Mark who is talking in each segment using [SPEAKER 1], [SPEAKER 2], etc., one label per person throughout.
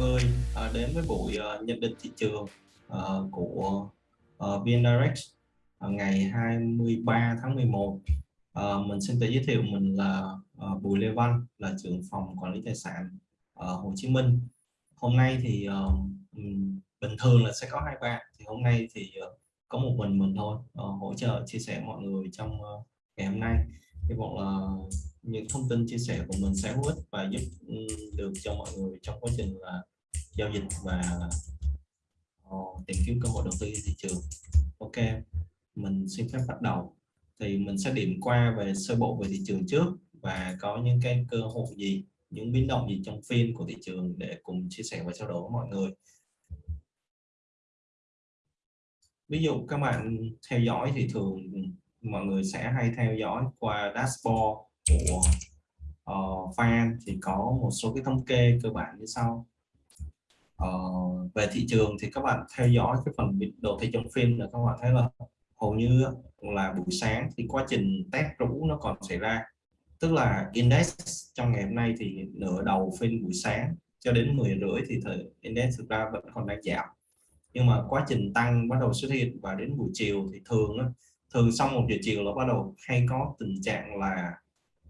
[SPEAKER 1] người à, đến với buổi à, nhận định thị trường à, của uh, ngày 23 tháng 11. Mình xin tự giới thiệu mình là Bùi Lê Văn, là trưởng phòng quản lý tài sản ở Hồ Chí Minh. Hôm nay thì bình thường là sẽ có hai bạn, thì hôm nay thì có một mình mình thôi hỗ trợ chia sẻ mọi người trong ngày hôm nay. Hy vọng là những thông tin chia sẻ của mình sẽ hữu ích và giúp được cho mọi người trong quá trình là giao dịch và uh, tìm kiếm cơ hội đầu tư thị trường. Ok mình xin phép bắt đầu. Thì mình sẽ điểm qua về sơ bộ về thị trường trước và có những cái cơ hội gì những biến động gì trong phiên của thị trường để cùng chia sẻ và trao đổi với mọi người. Ví dụ các bạn theo dõi thì thường mọi người sẽ hay theo dõi qua dashboard của uh, fan thì có một số cái thống kê cơ bản như sau uh, về thị trường thì các bạn theo dõi cái phần đồ thị trong phim là các bạn thấy là hầu như là buổi sáng thì quá trình test rũ nó còn xảy ra. Tức là index trong ngày hôm nay thì nửa đầu phiên buổi sáng cho đến 10 rưỡi thì thời index thực ra vẫn còn đang giảm. Nhưng mà quá trình tăng bắt đầu xuất hiện và đến buổi chiều thì thường thường sau một giờ chiều là bắt đầu hay có tình trạng là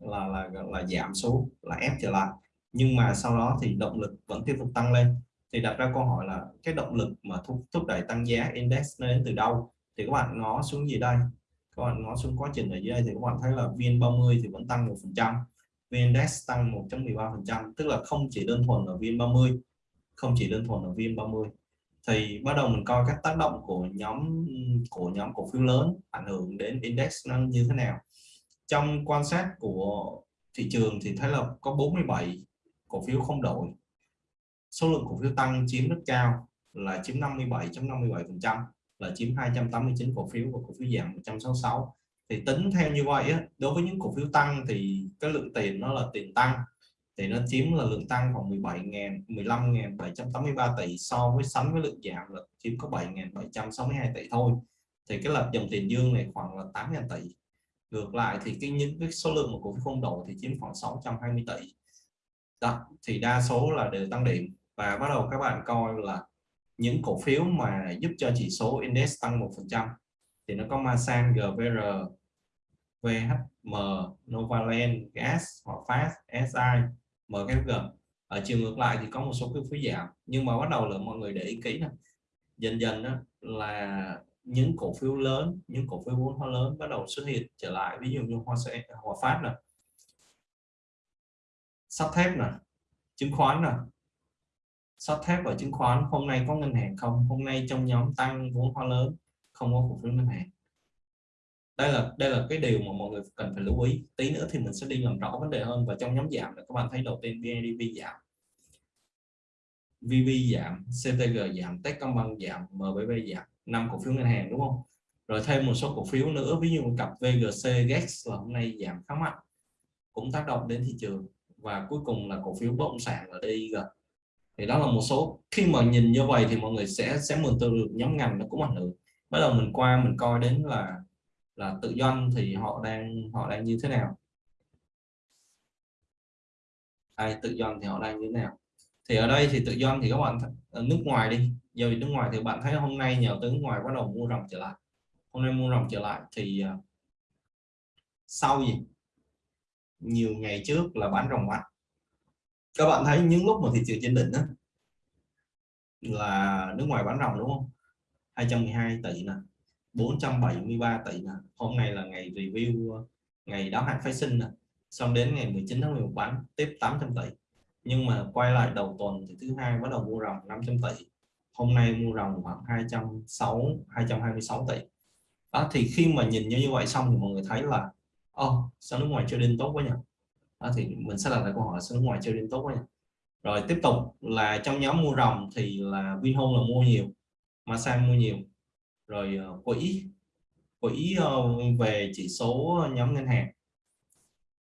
[SPEAKER 1] là là là giảm xuống là ép trở lại. Nhưng mà sau đó thì động lực vẫn tiếp tục tăng lên thì đặt ra câu hỏi là cái động lực mà thúc, thúc đẩy tăng giá index nó đến từ đâu? Thì các bạn ngó xuống gì đây? Các bạn ngó xuống quá trình ở dưới đây thì các bạn thấy là VN30 thì vẫn tăng một phần trăm index tăng 1.13 phần trăm tức là không chỉ đơn thuần ở VN30 không chỉ đơn thuần ở VN30 thì bắt đầu mình coi các tác động của nhóm của nhóm cổ phiếu lớn ảnh hưởng đến index nó như thế nào. Trong quan sát của thị trường thì thấy là có 47 cổ phiếu không đổi số lượng cổ phiếu tăng chiếm rất cao là chiếm 57.57 phần trăm là chiếm 289 cổ phiếu và cổ phiếu giảm 166 thì tính theo như vậy á, đối với những cổ phiếu tăng thì cái lượng tiền nó là tiền tăng thì nó chiếm là lượng tăng khoảng 17.000 15.783 tỷ so với sánh với lượng giảm là chiếm có 7.762 tỷ thôi. Thì cái lập dòng tiền dương này khoảng là 8.000 tỷ. Ngược lại thì cái những cái số lượng của cổ phiếu không đổi thì chiếm khoảng 620 tỷ. Đó thì đa số là đều tăng điểm và bắt đầu các bạn coi là những cổ phiếu mà giúp cho chỉ số index tăng một phần trăm. Thì nó có Masan, GVR, VHM, Novaland, Gas, hoặc fast SI, MKG. Ở chiều ngược lại thì có một số cổ phiếu giảm. Nhưng mà bắt đầu là mọi người để ý kỹ này. dần dần đó là những cổ phiếu lớn những cổ phiếu vốn hóa lớn bắt đầu xuất hiện trở lại. Ví dụ như hoa sẽ Hoa phát nè. Sắt thép nè. Chứng khoán nè sắt thép và chứng khoán, hôm nay có ngân hàng không? Hôm nay trong nhóm tăng vốn hóa lớn, không có cổ phiếu ngân hàng. Đây là đây là cái điều mà mọi người cần phải lưu ý. Tí nữa thì mình sẽ đi làm rõ vấn đề hơn và trong nhóm giảm là các bạn thấy đầu tiên BIDV giảm. VV giảm CTG giảm, Techcombank giảm MBB giảm. Năm cổ phiếu ngân hàng, đúng không? Rồi thêm một số cổ phiếu nữa, ví dụ cặp VGC GEX là hôm nay giảm khá mạnh, cũng tác động đến thị trường. Và cuối cùng là cổ phiếu bất động sản là DIG thì đó là một số, khi mà nhìn như vậy thì mọi người sẽ sẽ mường tượng được nhóm ngành nó cũng ảnh hưởng. Bắt đầu mình qua mình coi đến là là tự doanh thì họ đang họ đang như thế nào. Ai tự doanh thì họ đang như thế nào. Thì ở đây thì tự doanh thì các bạn ở nước ngoài đi. Giờ nước ngoài thì bạn thấy hôm nay nhà đầu nước ngoài bắt đầu mua rồng trở lại. Hôm nay mua rồng trở lại thì à, sau gì? Nhiều ngày trước là bán rồng mạnh các bạn thấy những lúc mà thị trường trên đỉnh đó, là nước ngoài bán ròng đúng không? 212 tỷ nè 473 tỷ nè. Hôm nay là ngày review ngày đáo hạn phái sinh nè. Xong đến ngày 19 tháng 11 bán tiếp 800 tỷ. Nhưng mà quay lại đầu tuần thì thứ hai bắt đầu mua ròng 500 tỷ. Hôm nay mua ròng khoảng 206 226 tỷ. Đó thì khi mà nhìn như như vậy xong thì mọi người thấy là ô oh, sao nước ngoài trading tốt quá nhỉ? Đó, thì mình sẽ đặt lại câu hỏi sao nước ngoài trading tốt quá rồi tiếp tục là trong nhóm mua rồng thì là Vinhome là mua nhiều Masan mua nhiều. Rồi ờ, quỹ quỹ ờ, về chỉ số nhóm ngân hàng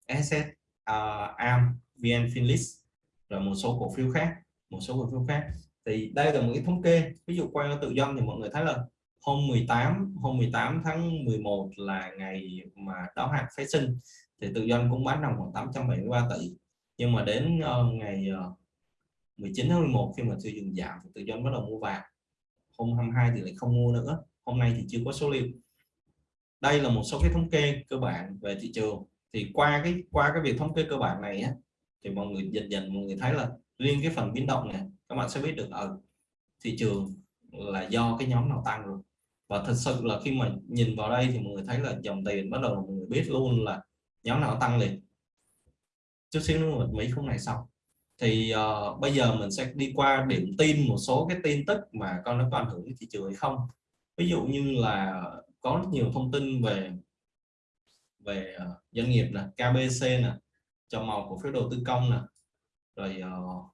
[SPEAKER 1] Asset uh, ờ, am VN Finlist rồi một số cổ phiếu khác một số cổ phiếu khác. Thì đây là một cái thống kê ví dụ quay tự doanh thì mọi người thấy là hôm 18 hôm 18 tháng 11 là ngày mà đáo hạn phái sinh thì tự doanh cũng bán đồng khoảng 873 tỷ. Nhưng mà đến uh, ngày ờ, uh, 19 tháng 11 khi mà thị trường giảm thì tự doanh bắt đầu mua vàng. Hôm 22 thì lại không mua nữa. Hôm nay thì chưa có số liệu. Đây là một số cái thống kê cơ bản về thị trường. Thì qua cái qua cái việc thống kê cơ bản này á, thì mọi người dần dần mọi người thấy là riêng cái phần biến động này các bạn sẽ biết được ở thị trường là do cái nhóm nào tăng rồi. Và thật sự là khi mà nhìn vào đây thì mọi người thấy là dòng tiền bắt đầu mọi người biết luôn là nhóm nào tăng liền. Chút xíu nữa mình mấy khung này xong. Thì uh, bây giờ mình sẽ đi qua điểm tin một số cái tin tức mà con nó có ảnh hưởng đến thị trường hay không. Ví dụ như là có rất nhiều thông tin về về uh, doanh nghiệp nè KBC nè cho màu cổ phiếu đầu tư công nè rồi ờ, uh,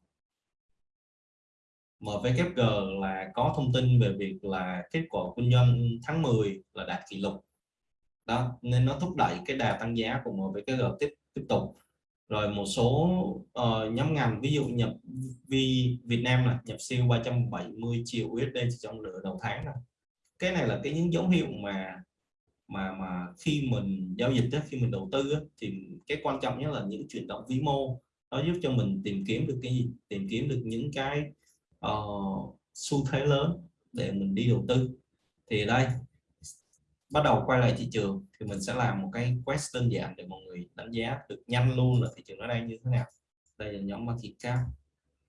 [SPEAKER 1] MVKG là có thông tin về việc là kết quả kinh doanh tháng 10 là đạt kỷ lục đó nên nó thúc đẩy cái đà tăng giá của MVKG tiếp tiếp tục. Rồi một số uh, nhóm ngành ví dụ nhập vi Việt Nam là nhập siêu 370 triệu USD trong nửa đầu tháng này. cái này là cái những dấu hiệu mà mà mà khi mình giao dịch đó, khi mình đầu tư đó, thì cái quan trọng nhất là những chuyển động vĩ mô. Nó giúp cho mình tìm kiếm được cái gì? Tìm kiếm được những cái uh, xu thế lớn để mình đi đầu tư. Thì đây bắt đầu quay lại thị trường thì mình sẽ làm một cái quest đơn giản để mọi người đánh giá được nhanh luôn là thị trường ở đây như thế nào. Đây là nhóm market cap.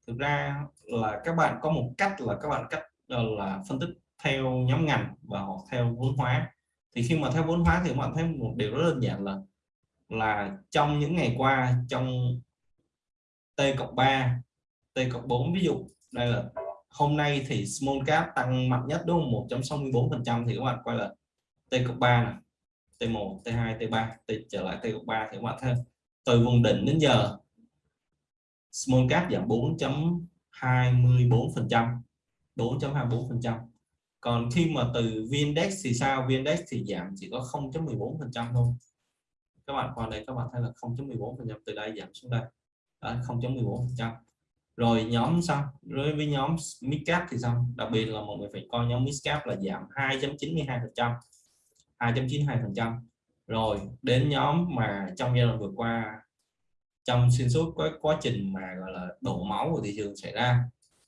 [SPEAKER 1] Thực ra là các bạn có một cách là các bạn cách ờ, là phân tích theo nhóm ngành và hoặc theo vốn hóa. Thì khi mà theo vốn hóa thì các bạn thấy một điều rất đơn giản là là trong những ngày qua trong T cộng 3 T cộng 4 ví dụ, đây là hôm nay thì small cap tăng mạnh nhất đúng không? 1.64 phần trăm thì các bạn quay là T cộng 3 này T1 T2 T3 T trở lại T cộng 3 thì các bạn thấy từ vùng đỉnh đến giờ small cap giảm 4.24%, 4.24%. còn khi mà từ VNDAX thì sao VNDAX thì giảm chỉ có 0.14% thôi các bạn qua đây các bạn thấy là 0.14% từ đây giảm xuống đây 0.14%. rồi nhóm sao rồi với nhóm midcap thì sao đặc biệt là mọi người phải coi nhóm midcap là giảm 2.92%. 2.92 phần trăm. Rồi đến nhóm mà trong giai đoạn vừa qua trong xuyên suốt quá quá trình mà gọi là đổ máu của thị trường xảy ra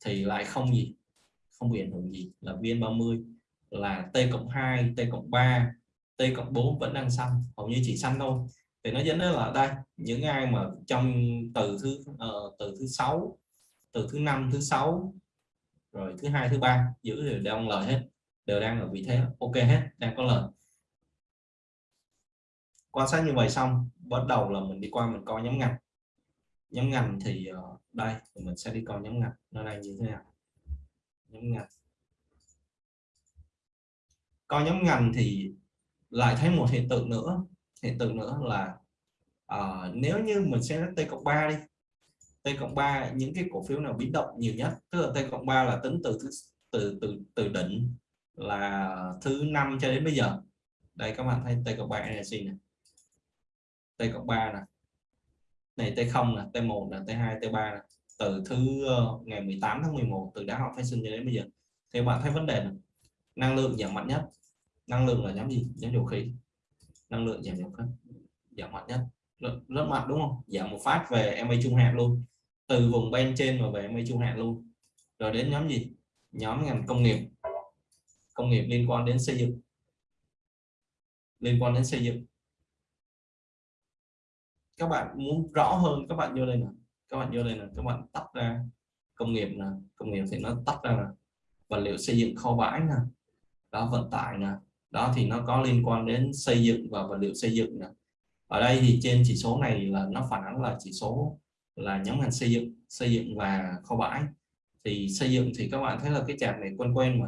[SPEAKER 1] thì lại không gì không bị ảnh hưởng gì. Là VN30 là T cộng 2 T cộng 3 T cộng 4 vẫn đang xanh hầu như chỉ xanh thôi. Thì nó dẫn đến là đây những ai mà trong từ thứ uh, từ thứ sáu từ thứ năm thứ sáu rồi thứ hai thứ ba giữ đều đang lời hết đều đang ở vị thế ok hết đang có lời quan sát như vậy xong bắt đầu là mình đi qua mình coi nhóm ngành. Nhóm ngành thì ờ, đây thì mình sẽ đi coi nhóm ngành. Nó đây như thế nào? Nhóm ngành. Coi nhóm ngành thì lại thấy một hiện tượng nữa. Hiện tượng nữa là uh, nếu như mình sẽ t cộng 3 đi t cộng 3 những cái cổ phiếu nào biến động nhiều nhất? Tức là t cộng 3 là tính từ từ từ từ đỉnh là thứ năm cho đến bây giờ. Đây các bạn thấy t cộng 3 NSC này t cộng 3 nè. Này t0 nè t1 nè t2 t3 nè. Từ thứ ờ, ngày 18 tháng 11 từ đã học phát sinh cho đến bây giờ. Thì bạn thấy vấn đề này năng lượng giảm mạnh nhất. Năng lượng là nhóm gì? Nhóm dầu khí. Năng lượng giảm dầu khí. Giảm mạnh nhất. Rất, rất mạnh đúng không? Giảm một phát về MA trung hạn luôn. Từ vùng bên trên mà về MA trung hạn luôn. Rồi đến nhóm gì? Nhóm ngành công nghiệp. Công nghiệp liên quan đến xây dựng. Liên quan đến xây dựng các bạn muốn rõ hơn, các bạn vô đây nè. Các bạn vô đây nè. Các bạn tắt ra công nghiệp nè. Công nghiệp thì nó tắt ra là vật liệu xây dựng kho bãi nè. Đó, vận tải nè. Đó thì nó có liên quan đến xây dựng và vật liệu xây dựng nè. Ở đây thì trên chỉ số này là nó phản ánh là chỉ số là nhóm ngành xây dựng xây dựng và kho bãi. Thì xây dựng thì các bạn thấy là cái chạm này quen quen mà.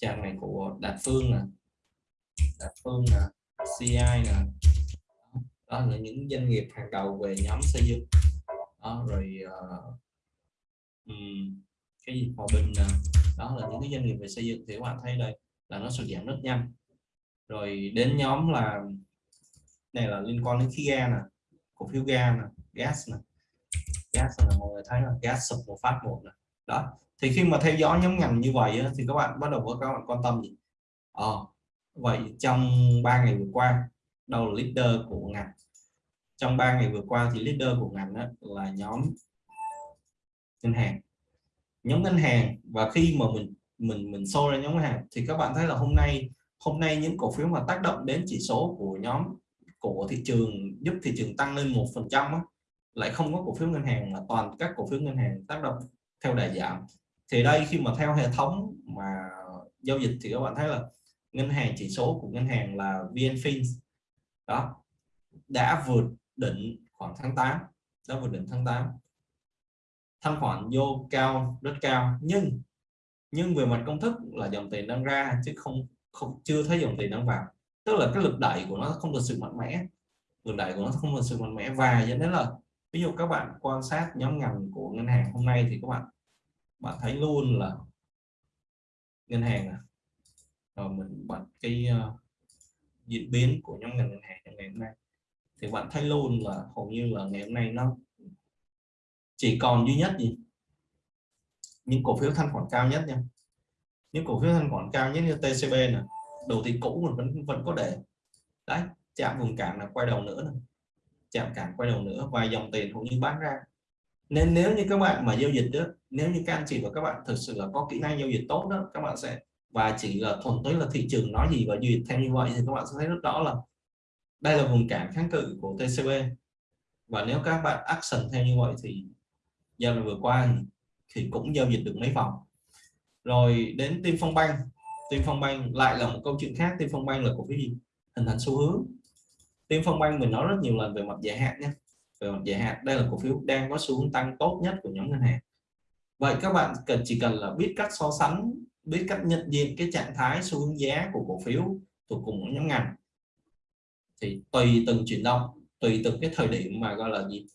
[SPEAKER 1] Chạm này của Đạt Phương nè. Đạt Phương nè. CI nè đó là những doanh nghiệp hàng đầu về nhóm xây dựng. Đó, rồi uh, um, cái gì? Hòa bình uh, đó là những cái doanh nghiệp về xây dựng. Thì các bạn thấy đây là nó sụt giảm rất nhanh. Rồi đến nhóm là này là liên quan đến khí ga nè cổ phiếu ga nè gas nè. Gas là mọi người thấy là gas sụp một phát một nè. Đó thì khi mà theo dõi nhóm ngành như vậy thì các bạn bắt đầu có các bạn quan tâm gì? Ờ, vậy trong 3 ngày vừa qua đâu là leader của ngành. Trong 3 ngày vừa qua thì leader của ngành đó là nhóm ngân hàng. Nhóm ngân hàng, và khi mà mình mình mình show ra nhóm ngân hàng, thì các bạn thấy là hôm nay hôm nay những cổ phiếu mà tác động đến chỉ số của nhóm, của thị trường, giúp thị trường tăng lên một phần trăm lại không có cổ phiếu ngân hàng mà toàn các cổ phiếu ngân hàng tác động theo đà giảm thì đây khi mà theo hệ thống mà giao dịch thì các bạn thấy là ngân hàng, chỉ số của ngân hàng là VNFin đó. Đã vượt đỉnh khoảng tháng 8 đã vượt đỉnh tháng 8 thanh khoản vô cao rất cao. Nhưng nhưng về mặt công thức là dòng tiền đang ra chứ không không chưa thấy dòng tiền đang vào. Tức là cái lực đẩy của nó không được sự mạnh mẽ. Lực đẩy của nó không được sự mạnh mẽ. Và dẫn đến là ví dụ các bạn quan sát nhóm ngành của ngân hàng hôm nay thì các bạn bạn thấy luôn là ngân hàng à. rồi mình bật cái uh, diễn biến của nhóm ngành ngân hàng ngày hôm nay. Thì bạn thấy luôn là hầu như là ngày hôm nay nó chỉ còn duy nhất gì những cổ phiếu thanh khoản cao nhất nha. Những cổ phiếu thanh khoản cao nhất như TCB này đầu tiên cũ mình vẫn vẫn có để. Đấy, chạm vùng cản là quay đầu nữa này. chạm cản quay đầu nữa và dòng tiền hầu như bán ra. Nên nếu như các bạn mà giao dịch đó nếu như các anh chị và các bạn thực sự là có kỹ năng giao dịch tốt đó, các bạn sẽ, và chỉ là thuần túy là thị trường nói gì và duyệt theo như vậy thì các bạn sẽ thấy rất rõ là đây là vùng cản kháng cự của TCB và nếu các bạn action theo như vậy thì giao dịch vừa qua thì cũng giao dịch được mấy vòng. Rồi đến Tim Phong Banh. Tim Phong Banh lại là một câu chuyện khác. Tim Phong Banh là cổ phiếu gì? Hình thành xu hướng. Tim Phong Banh mình nói rất nhiều lần về mặt dài hạn nhé về mặt dài hạn. Đây là cổ phiếu đang có xu hướng tăng tốt nhất của nhóm ngân hàng. Vậy các bạn cần, chỉ cần là biết cách so sánh, biết cách nhận diện cái trạng thái xu hướng giá của cổ phiếu thuộc cùng một nhóm ngành thì tùy từng chuyển động tùy từng cái thời điểm mà gọi là gì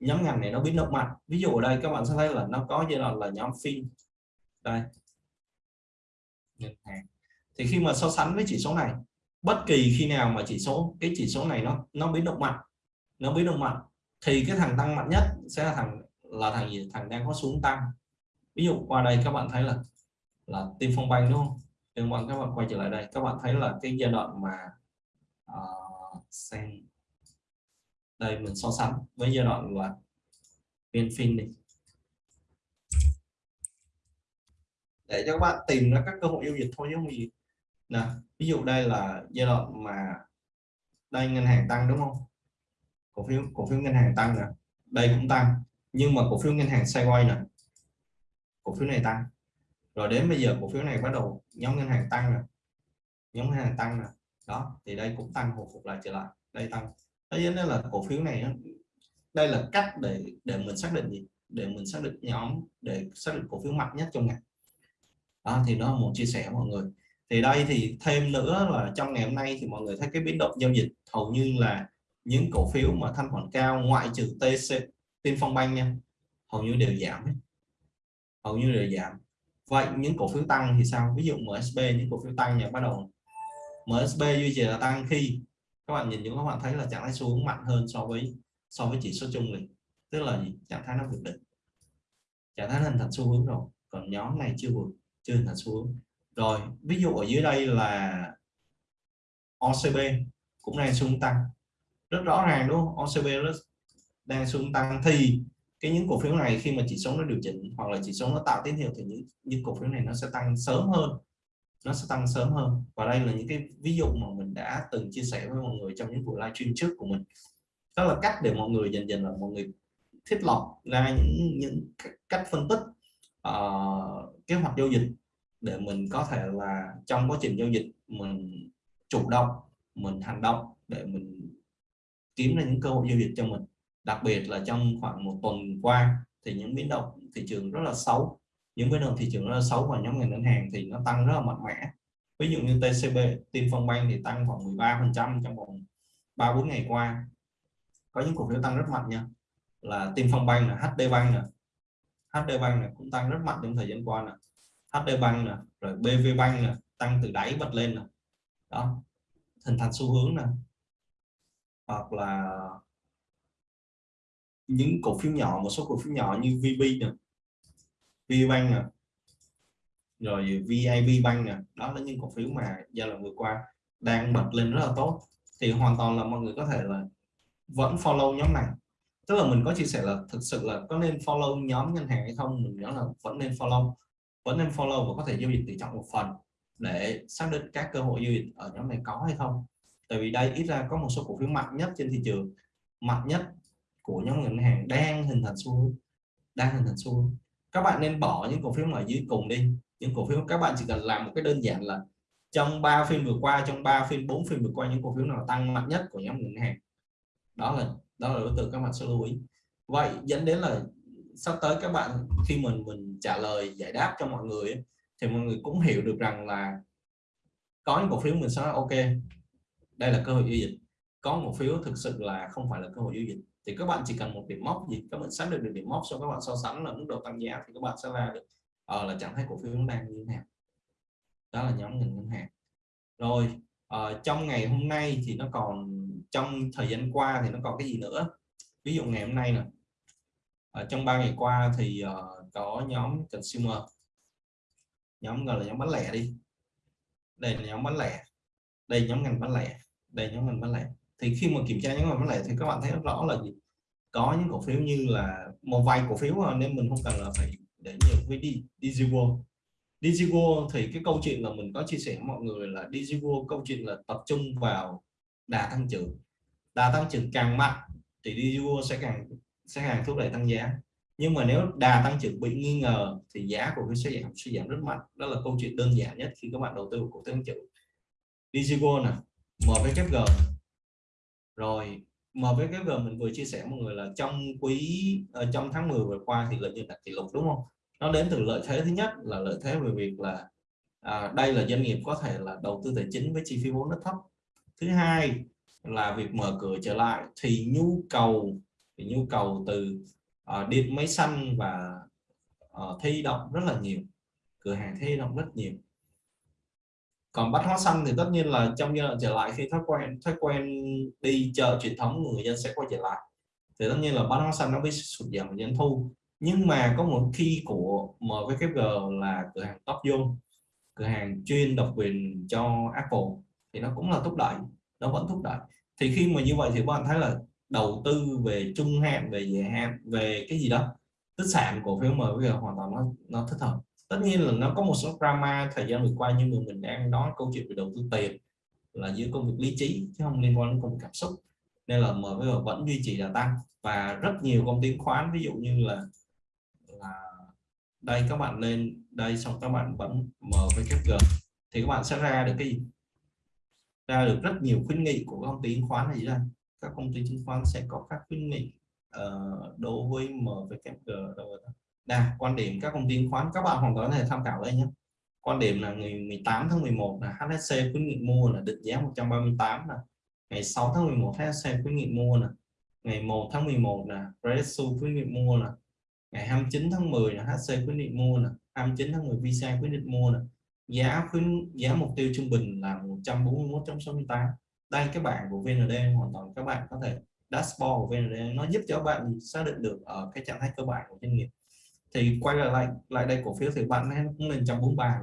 [SPEAKER 1] nhóm ngành này nó biến động mạnh. Ví dụ ở đây các bạn sẽ thấy là nó có giai đoạn là nhóm phim đây. Ngân hàng. Thì khi mà so sánh với chỉ số này bất kỳ khi nào mà chỉ số cái chỉ số này nó nó biến động mạnh nó biến động mạnh thì cái thằng tăng mạnh nhất sẽ là thằng là thằng gì? Thằng đang có xuống tăng. Ví dụ qua đây các bạn thấy là là tim phong banh đúng không? Nhưng mà các bạn quay trở lại đây các bạn thấy là cái giai đoạn mà uh, xem đây, mình so sánh với giai đoạn là VnFin đi. Để cho các bạn tìm ra các cơ hội giao dịch thôi, chứ không gì. Nè, ví dụ đây là giai đoạn mà đây ngân hàng tăng, đúng không? Cổ phiếu cổ phiếu ngân hàng tăng nè. Đây cũng tăng, nhưng mà cổ phiếu ngân hàng sideways nè. Cổ phiếu này tăng. Rồi đến bây giờ cổ phiếu này bắt đầu nhóm ngân hàng tăng nè. Nhóm ngân hàng tăng nè đó, thì đây cũng tăng hồi phục lại trở lại. Đây tăng. Thế nên là cổ phiếu này đây là cách để để mình xác định gì? Để mình xác định nhóm, để xác định cổ phiếu mạnh nhất trong ngày. Đó, thì đó muốn một chia sẻ mọi người. Thì đây thì thêm nữa là trong ngày hôm nay thì mọi người thấy cái biến động giao dịch hầu như là những cổ phiếu mà thanh khoản cao ngoại trừ TC Tiên Phong Banh nha, hầu như đều giảm ấy. hầu như đều giảm. Vậy những cổ phiếu tăng thì sao? Ví dụ MSB những cổ phiếu tăng nhà bắt đầu MSB duy trì là tăng khi các bạn nhìn những các bạn thấy là trạng thái xu hướng mạnh hơn so với so với chỉ số chung này tức là gì? Trạng thái nó vượt đỉnh. Trạng thái hình thành xu hướng rồi. Còn nhóm này chưa vượt chưa hình thành xu hướng. Rồi ví dụ ở dưới đây là OCB cũng đang xu hướng tăng. Rất rõ ràng đúng không? OCB rất đang xu hướng tăng. Thì cái những cổ phiếu này khi mà chỉ số nó điều chỉnh hoặc là chỉ số nó tạo tín hiệu thì những, những cổ phiếu này nó sẽ tăng sớm hơn nó sẽ tăng sớm hơn. Và đây là những cái ví dụ mà mình đã từng chia sẻ với mọi người trong những buổi livestream trước của mình. Đó là cách để mọi người dần dần là mọi người thiết lập ra những những cách phân tích uh, kế hoạch giao dịch để mình có thể là trong quá trình giao dịch mình chủ động mình hành động để mình kiếm ra những cơ hội giao dịch cho mình. Đặc biệt là trong khoảng một tuần qua thì những biến động thị trường rất là xấu những cái động thị trường nó xấu và nhóm ngành ngân hàng thì nó tăng rất là mạnh mẽ. Ví dụ như TCB Tiên Phong Bank thì tăng khoảng 13 phần trăm trong vòng 3 4 ngày qua. Có những cổ phiếu tăng rất mạnh nha. Là Tiên Phong Bank là HD Bank nè. HD Bank này cũng tăng rất mạnh trong thời gian qua nè. HD Bank nè, rồi BV Bank nè, tăng từ đáy bật lên nè. Đó, hình thành xu hướng nè. Hoặc là những cổ phiếu nhỏ, một số cổ phiếu nhỏ như VB nè. VBank nè à. rồi VIB Bank nè đó là những cổ phiếu mà giai đoạn vừa qua đang bật lên rất là tốt. Thì hoàn toàn là mọi người có thể là vẫn follow nhóm này. Tức là mình có chia sẻ là thực sự là có nên follow nhóm ngân hàng hay không, mình nói là vẫn nên follow. Vẫn nên follow và có thể giao dịch tỷ trọng một phần để xác định các cơ hội giao dịch ở nhóm này có hay không. Tại vì đây ít ra có một số cổ phiếu mạnh nhất trên thị trường, mạnh nhất của nhóm ngân hàng đang hình thành xu hướng, đang hình thành xu hướng các bạn nên bỏ những cổ phiếu ở dưới cùng đi. Những cổ phiếu các bạn chỉ cần làm một cái đơn giản là trong 3 phiên vừa qua, trong 3 phiên 4 phiên vừa qua, những cổ phiếu nào tăng mạnh nhất của nhóm ngân hàng. Đó là đó là đối tượng các bạn sẽ lưu ý. Vậy dẫn đến là sắp tới các bạn, khi mình mình trả lời, giải đáp cho mọi người thì mọi người cũng hiểu được rằng là có những cổ phiếu mình sẽ nói, ok, đây là cơ hội giao dịch. Có một phiếu thực sự là không phải là cơ hội giao dịch thì các bạn chỉ cần một điểm mốc gì các bạn xác định được điểm mốc sau các bạn so sánh là mức độ tăng giá thì các bạn sẽ ra được ờ, là trạng thái cổ phiếu đang như thế nào. Đó là nhóm ngành ngân hàng. Rồi uh, trong ngày hôm nay thì nó còn trong thời gian qua thì nó còn cái gì nữa? Ví dụ ngày hôm nay nè. Ở trong ba ngày qua thì uh, có nhóm consumer. Nhóm gọi là nhóm bán lẻ đi. Đây là nhóm bán lẻ. Đây nhóm ngành bán lẻ. Đây nhóm ngành bán lẻ thì khi mà kiểm tra những cái bán lẻ thì các bạn thấy rất rõ là gì? Có những cổ phiếu như là một vài cổ phiếu à, nên mình không cần là phải để nhiều với Digiworld Digiworld thì cái câu chuyện là mình có chia sẻ với mọi người là Digiworld câu chuyện là tập trung vào đà tăng trưởng. Đà tăng trưởng càng mạnh thì Digiworld sẽ càng sẽ càng thúc đẩy tăng giá. Nhưng mà nếu đà tăng trưởng bị nghi ngờ thì giá của cái sẽ giảm suy giảm rất mạnh. Đó là câu chuyện đơn giản nhất khi các bạn đầu tư của tăng trưởng. Digiworld nè MVKG rồi mở với cái vừa mình vừa chia sẻ mọi người là trong quý uh, trong tháng 10 vừa qua thì lợi nhuận đạt kỷ lục đúng không? Nó đến từ lợi thế thứ nhất là lợi thế về việc là à, đây là doanh nghiệp có thể là đầu tư tài chính với chi phí vốn rất thấp. Thứ hai là việc mở cửa trở lại thì nhu cầu thì nhu cầu từ uh, điện máy xanh và uh, thi động rất là nhiều cửa hàng thi động rất nhiều còn bắt hóa xanh thì tất nhiên là trong giai đoạn trở lại, khi thói quen thói quen đi chợ truyền thống, người dân sẽ quay trở lại. Thì tất nhiên là bán hóa xanh nó bị sụt giảm doanh thu. Nhưng mà có một khi của MVKG là cửa hàng top zone cửa hàng chuyên độc quyền cho Apple, thì nó cũng là thúc đẩy, nó vẫn thúc đẩy. Thì khi mà như vậy thì các bạn thấy là đầu tư về trung hạn, về dài hạn, về cái gì đó, tích sản cổ phiếu MVKG hoàn toàn nó nó thích hợp tất nhiên là nó có một số drama thời gian vừa qua nhưng mà mình đang nói câu chuyện về đầu tư tiền là giữa công việc lý trí chứ không liên quan đến công việc cảm xúc. Nên là MVKG vẫn duy trì đà tăng và rất nhiều công ty khoán ví dụ như là là đây các bạn lên đây xong các bạn vẫn mở với cái g thì các bạn sẽ ra được cái gì? Ra được rất nhiều khuyến nghị của công ty chứng khoán này đây? Các công ty chứng khoán sẽ có các khuyến nghị uh, đối với MVKG rồi đây quan điểm các công ty khoán, các bạn hoàn toàn có thể tham khảo đây nhé. Quan điểm là ngày 18 tháng 11 là HSC khuyến nghị mua là định giá 138 là ngày 6 tháng 11 HSC khuyến nghị mua là ngày 1 tháng 11 là Resu khuyến nghị mua là ngày 29 tháng 10 là HC khuyến nghị mua là 29 tháng 10 Visa khuyến nghị mua là giá khuyến, giá mục tiêu trung bình là 141.68 đây, các bạn của VND hoàn toàn các bạn có thể dashboard của VND nó giúp cho bạn xác định được ở cái trạng thái cơ bản của doanh nghiệp thì quay lại lại đây cổ phiếu thì bạn cũng lên 143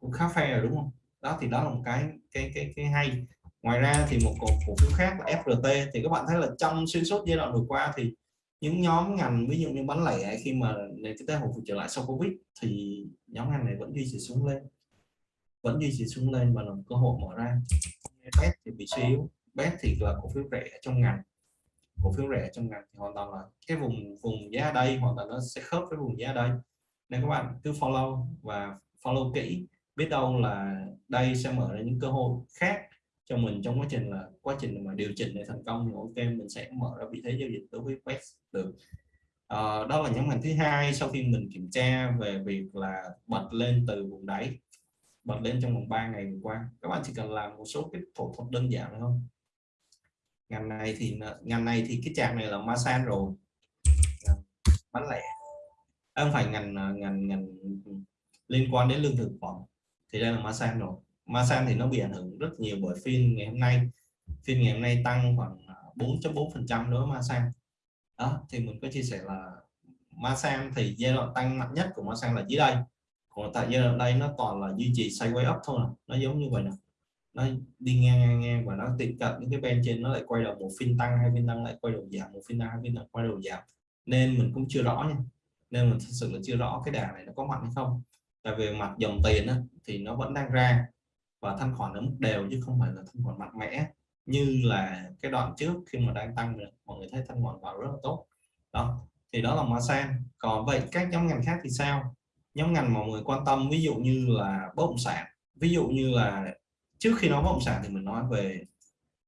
[SPEAKER 1] cũng khá fair rồi đúng không? Đó thì đó là một cái cái cái cái hay. Ngoài ra thì một cổ, cổ phiếu khác là FRT thì các bạn thấy là trong xuyên suốt giai đoạn vừa qua thì những nhóm ngành ví dụ như bán lẻ khi mà nền kinh tế hồi phục trở lại sau covid thì nhóm ngành này vẫn duy trì xuống lên. Vẫn duy trì xuống lên và là cơ hội mở ra. Bet thì bị suy yếu. Bet thì là cổ phiếu rẻ trong ngành cổ phiếu rẻ trong ngành thì hoàn toàn là cái vùng vùng giá đây hoàn toàn nó sẽ khớp với vùng giá đây. Nên các bạn cứ follow và follow kỹ biết đâu là đây sẽ mở ra những cơ hội khác cho mình trong quá trình là quá trình mà điều chỉnh để thành công. Thì ok mình sẽ mở ra vị thế giao dịch đối với Quest được. À, đó là nhóm ngành thứ hai sau khi mình kiểm tra về việc là bật lên từ vùng đáy bật lên trong vòng 3 ngày vừa qua. Các bạn chỉ cần làm một số cái thủ thuật đơn giản thôi ngành này thì ngành này thì cái trạng này là Masan rồi. Dạ, Bán lẻ. Không phải ngành à, ngành ngành liên quan đến lương thực phẩm. Thì đây là Masan rồi. Masan thì nó bị ảnh hưởng rất nhiều bởi phiên ngày hôm nay. Phiên ngày hôm nay tăng khoảng à, 4.4 phần trăm đối với Masan. Đó, thì mình có chia sẻ là Masan thì giai đoạn tăng mạnh nhất của Masan là dưới đây. Còn tại giai đoạn đây nó toàn là duy trì sideways up thôi à. nó giống như vậy nè nó đi ngang ngang ngang và nó tiệm cận những cái bên trên nó lại quay đầu một phiên tăng hay phiên tăng lại quay đầu giảm một phiên tăng hai phiên tăng quay đầu giảm. Nên mình cũng chưa rõ nha. Nên mình thật sự là chưa rõ cái đà này nó có mạnh hay không. Tại vì mặt dòng tiền á, thì nó vẫn đang ra và thanh khoản ở mức đều chứ không phải là thanh khoản mạnh mẽ. Như là cái đoạn trước khi mà đang tăng được mọi người thấy thanh khoản vào rất là tốt. Đó thì đó là Masan. Còn vậy các nhóm ngành khác thì sao? Nhóm ngành mà mọi người quan tâm ví dụ như là bất động sản ví dụ như là trước khi nói bất động sản thì mình nói về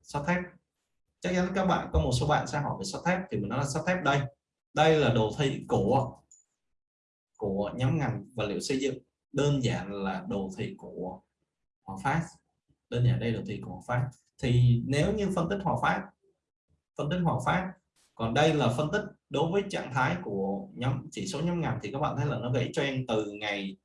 [SPEAKER 1] sắt thép chắc chắn các bạn, có một số bạn sẽ hỏi về sắt thép thì mình nói là sắt thép đây. Đây là đồ thị của của nhóm ngành vật liệu xây dựng. Đơn giản là đồ thị của Hòa Phát. Đơn giản đây là đồ thị của Hòa Phát. Thì nếu như phân tích Hòa Phát, phân tích Hòa Phát, còn đây là phân tích đối với trạng thái của nhóm, chỉ số nhóm ngành, thì các bạn thấy là nó gãy trend từ ngày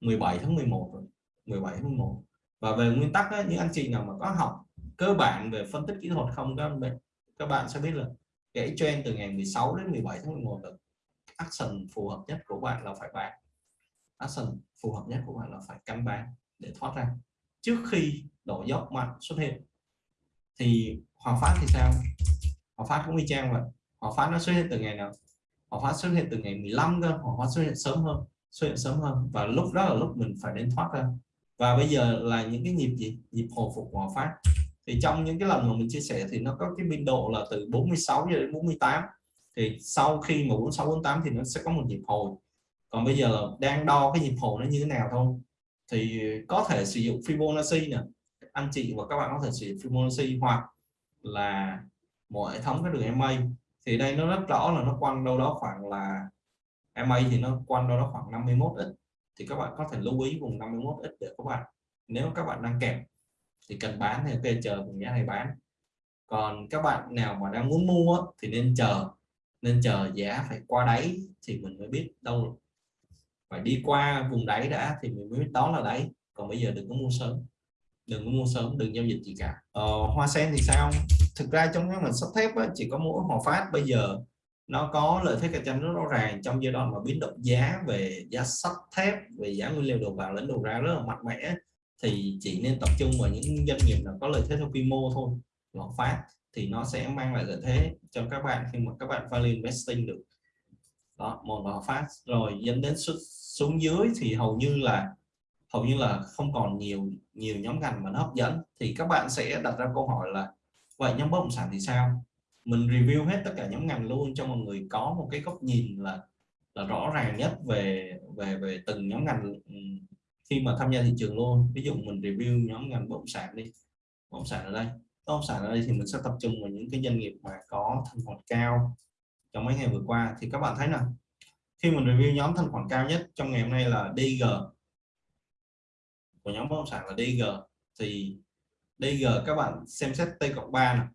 [SPEAKER 1] 17 tháng 11 rồi. 17 tháng 11 và về nguyên tắc ấy, những anh chị nào mà có học cơ bản về phân tích kỹ thuật không các bạn các bạn sẽ biết là kể trend từ ngày 16 đến 17 tháng 11 là action phù hợp nhất của bạn là phải bán. Action phù hợp nhất của bạn là phải canh bán để thoát ra. Trước khi đổ dốc mạnh xuất hiện thì Hòa Phát thì sao? Hòa Phát cũng y chang vậy. Hòa Phát nó xuất hiện từ ngày nào? Hòa Phát xuất hiện từ ngày 15 cơ. Hòa Phát xuất hiện sớm hơn xuất hiện sớm hơn. Và lúc đó là lúc mình phải đến thoát ra và bây giờ là những cái nhịp gì? Nhịp hồi phục Hòa Phát. Thì trong những cái lần mà mình chia sẻ thì nó có cái biên độ là từ 46 cho đến 48 thì sau khi mà 46 48 thì nó sẽ có một nhịp hồi. Còn bây giờ là đang đo cái nhịp hồi nó như thế nào thôi. Thì có thể sử dụng Fibonacci nè. Anh chị và các bạn có thể sử dụng Fibonacci hoặc là một hệ thống cái đường MA thì đây nó rất rõ là nó quanh đâu đó khoảng là MA thì nó quanh đâu đó khoảng 51 ít thì các bạn có thể lưu ý vùng 51 ít để các bạn nếu các bạn đang kẹp thì cần bán thì ok chờ vùng giá này bán. Còn các bạn nào mà đang muốn mua thì nên chờ nên chờ giá phải qua đáy thì mình mới biết đâu. Phải đi qua vùng đáy đã thì mình mới biết đó là đáy. Còn bây giờ đừng có mua sớm đừng có mua sớm đừng giao dịch gì cả. Ờ, hoa sen thì sao? Thực ra trong cái mình sắt thép á, chỉ có mỗi hòa phát bây giờ nó có lợi thế cạnh tranh rất rõ ràng trong giai đoạn mà biến động giá về giá sắt thép, về giá nguyên liệu đầu vào lẫn đầu ra rất là mạnh mẽ. Thì chỉ nên tập trung vào những doanh nghiệp nào có lợi thế theo quy mô thôi lọt phát, thì nó sẽ mang lại lợi thế cho các bạn khi mà các bạn value investing được. Đó, một lọt phát. Rồi dẫn đến xuống dưới thì hầu như là, hầu như là không còn nhiều nhiều nhóm ngành mà nó hấp dẫn. Thì các bạn sẽ đặt ra câu hỏi là, vậy nhóm bất động sản thì sao? Mình review hết tất cả nhóm ngành luôn cho mọi người có một cái góc nhìn là là rõ ràng nhất về về về từng nhóm ngành ừ, khi mà tham gia thị trường luôn. Ví dụ mình review nhóm ngành bất động sản đi. Bất động sản ở đây. Bất động sản ở đây thì mình sẽ tập trung vào những cái doanh nghiệp mà có thanh khoản cao trong mấy ngày vừa qua. Thì các bạn thấy nào? Khi mình review nhóm thanh khoản cao nhất trong ngày hôm nay là DG của nhóm bất động sản là DG thì DG các bạn xem xét T cộng 3 này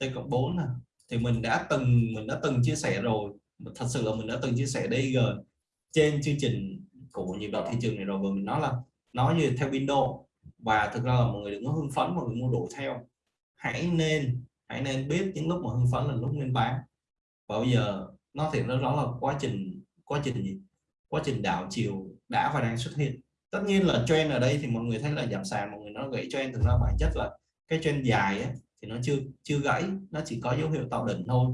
[SPEAKER 1] T cộng 4 này thì mình đã từng mình đã từng chia sẻ rồi. Thật sự là mình đã từng chia sẻ DG trên chương trình của nhịp độ thị trường này rồi. Và mình nói là nói như theo window và thực ra là mọi người đừng có hưng phấn mọi người mua đổ theo. Hãy nên hãy nên biết những lúc mà hưng phấn là lúc nên bán. Và bây giờ nó thì nó rõ là quá trình quá trình gì? Quá trình đảo chiều đã và đang xuất hiện. Tất nhiên là trend ở đây thì mọi người thấy là giảm sàn mọi người nó gãy trend. Thực ra bản chất là cái trend dài ấy, thì nó chưa chưa gãy, nó chỉ có dấu hiệu tạo đỉnh thôi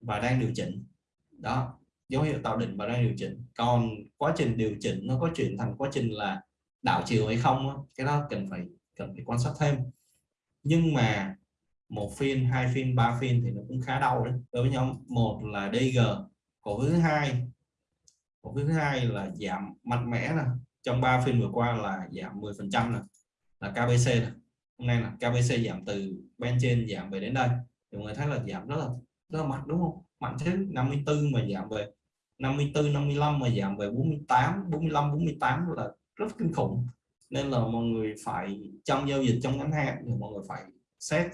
[SPEAKER 1] và đang điều chỉnh. Đó, dấu hiệu tạo đỉnh và đang điều chỉnh. Còn quá trình điều chỉnh nó có chuyển thành quá trình là đảo chiều hay không cái đó cần phải cần phải quan sát thêm. Nhưng mà một phiên, hai phiên, ba phiên thì nó cũng khá đau đấy. Đối với nhóm một là DG cổ phiếu thứ hai. Cổ phiếu thứ hai là giảm mạnh mẽ nè. Trong 3 phiên vừa qua là giảm 10 phần trăm là KBC này hôm nay là KBC giảm từ bên trên giảm về đến đây. Thì mọi người thấy là giảm rất là rất là mạnh, đúng không? Mạnh thế 54 mà giảm về 54 55 mà giảm về 48 45 48 là rất kinh khủng. Nên là mọi người phải trong giao dịch trong ngắn hạn thì mọi người phải set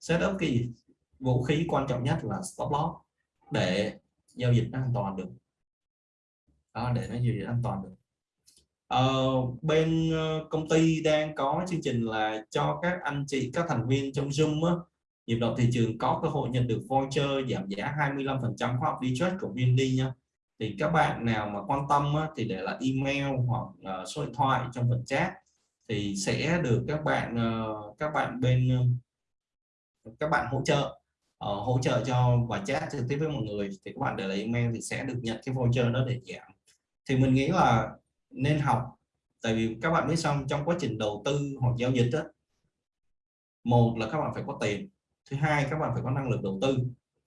[SPEAKER 1] set up cái gì vũ khí quan trọng nhất là stop loss để giao dịch nó an toàn được. Đó, để nó giao dịch an toàn được uh, bên uh, công ty đang có chương trình là cho các anh chị các thành viên trong Zoom á, nhịp độ thị trường có cơ hội nhận được voucher giảm giá 25% khóa học đi trade của VND nha. Thì các bạn nào mà quan tâm á, thì để lại email hoặc uh, số điện thoại trong phần chat thì sẽ được các bạn uh, các bạn bên uh, các bạn hỗ trợ uh, hỗ trợ cho và chat trực tiếp với mọi người. Thì các bạn để lại email thì sẽ được nhận cái voucher đó để giảm. Thì mình nghĩ là nên học. Tại vì các bạn biết xong trong quá trình đầu tư hoặc giao dịch đó, một là các bạn phải có tiền thứ hai các bạn phải có năng lực đầu tư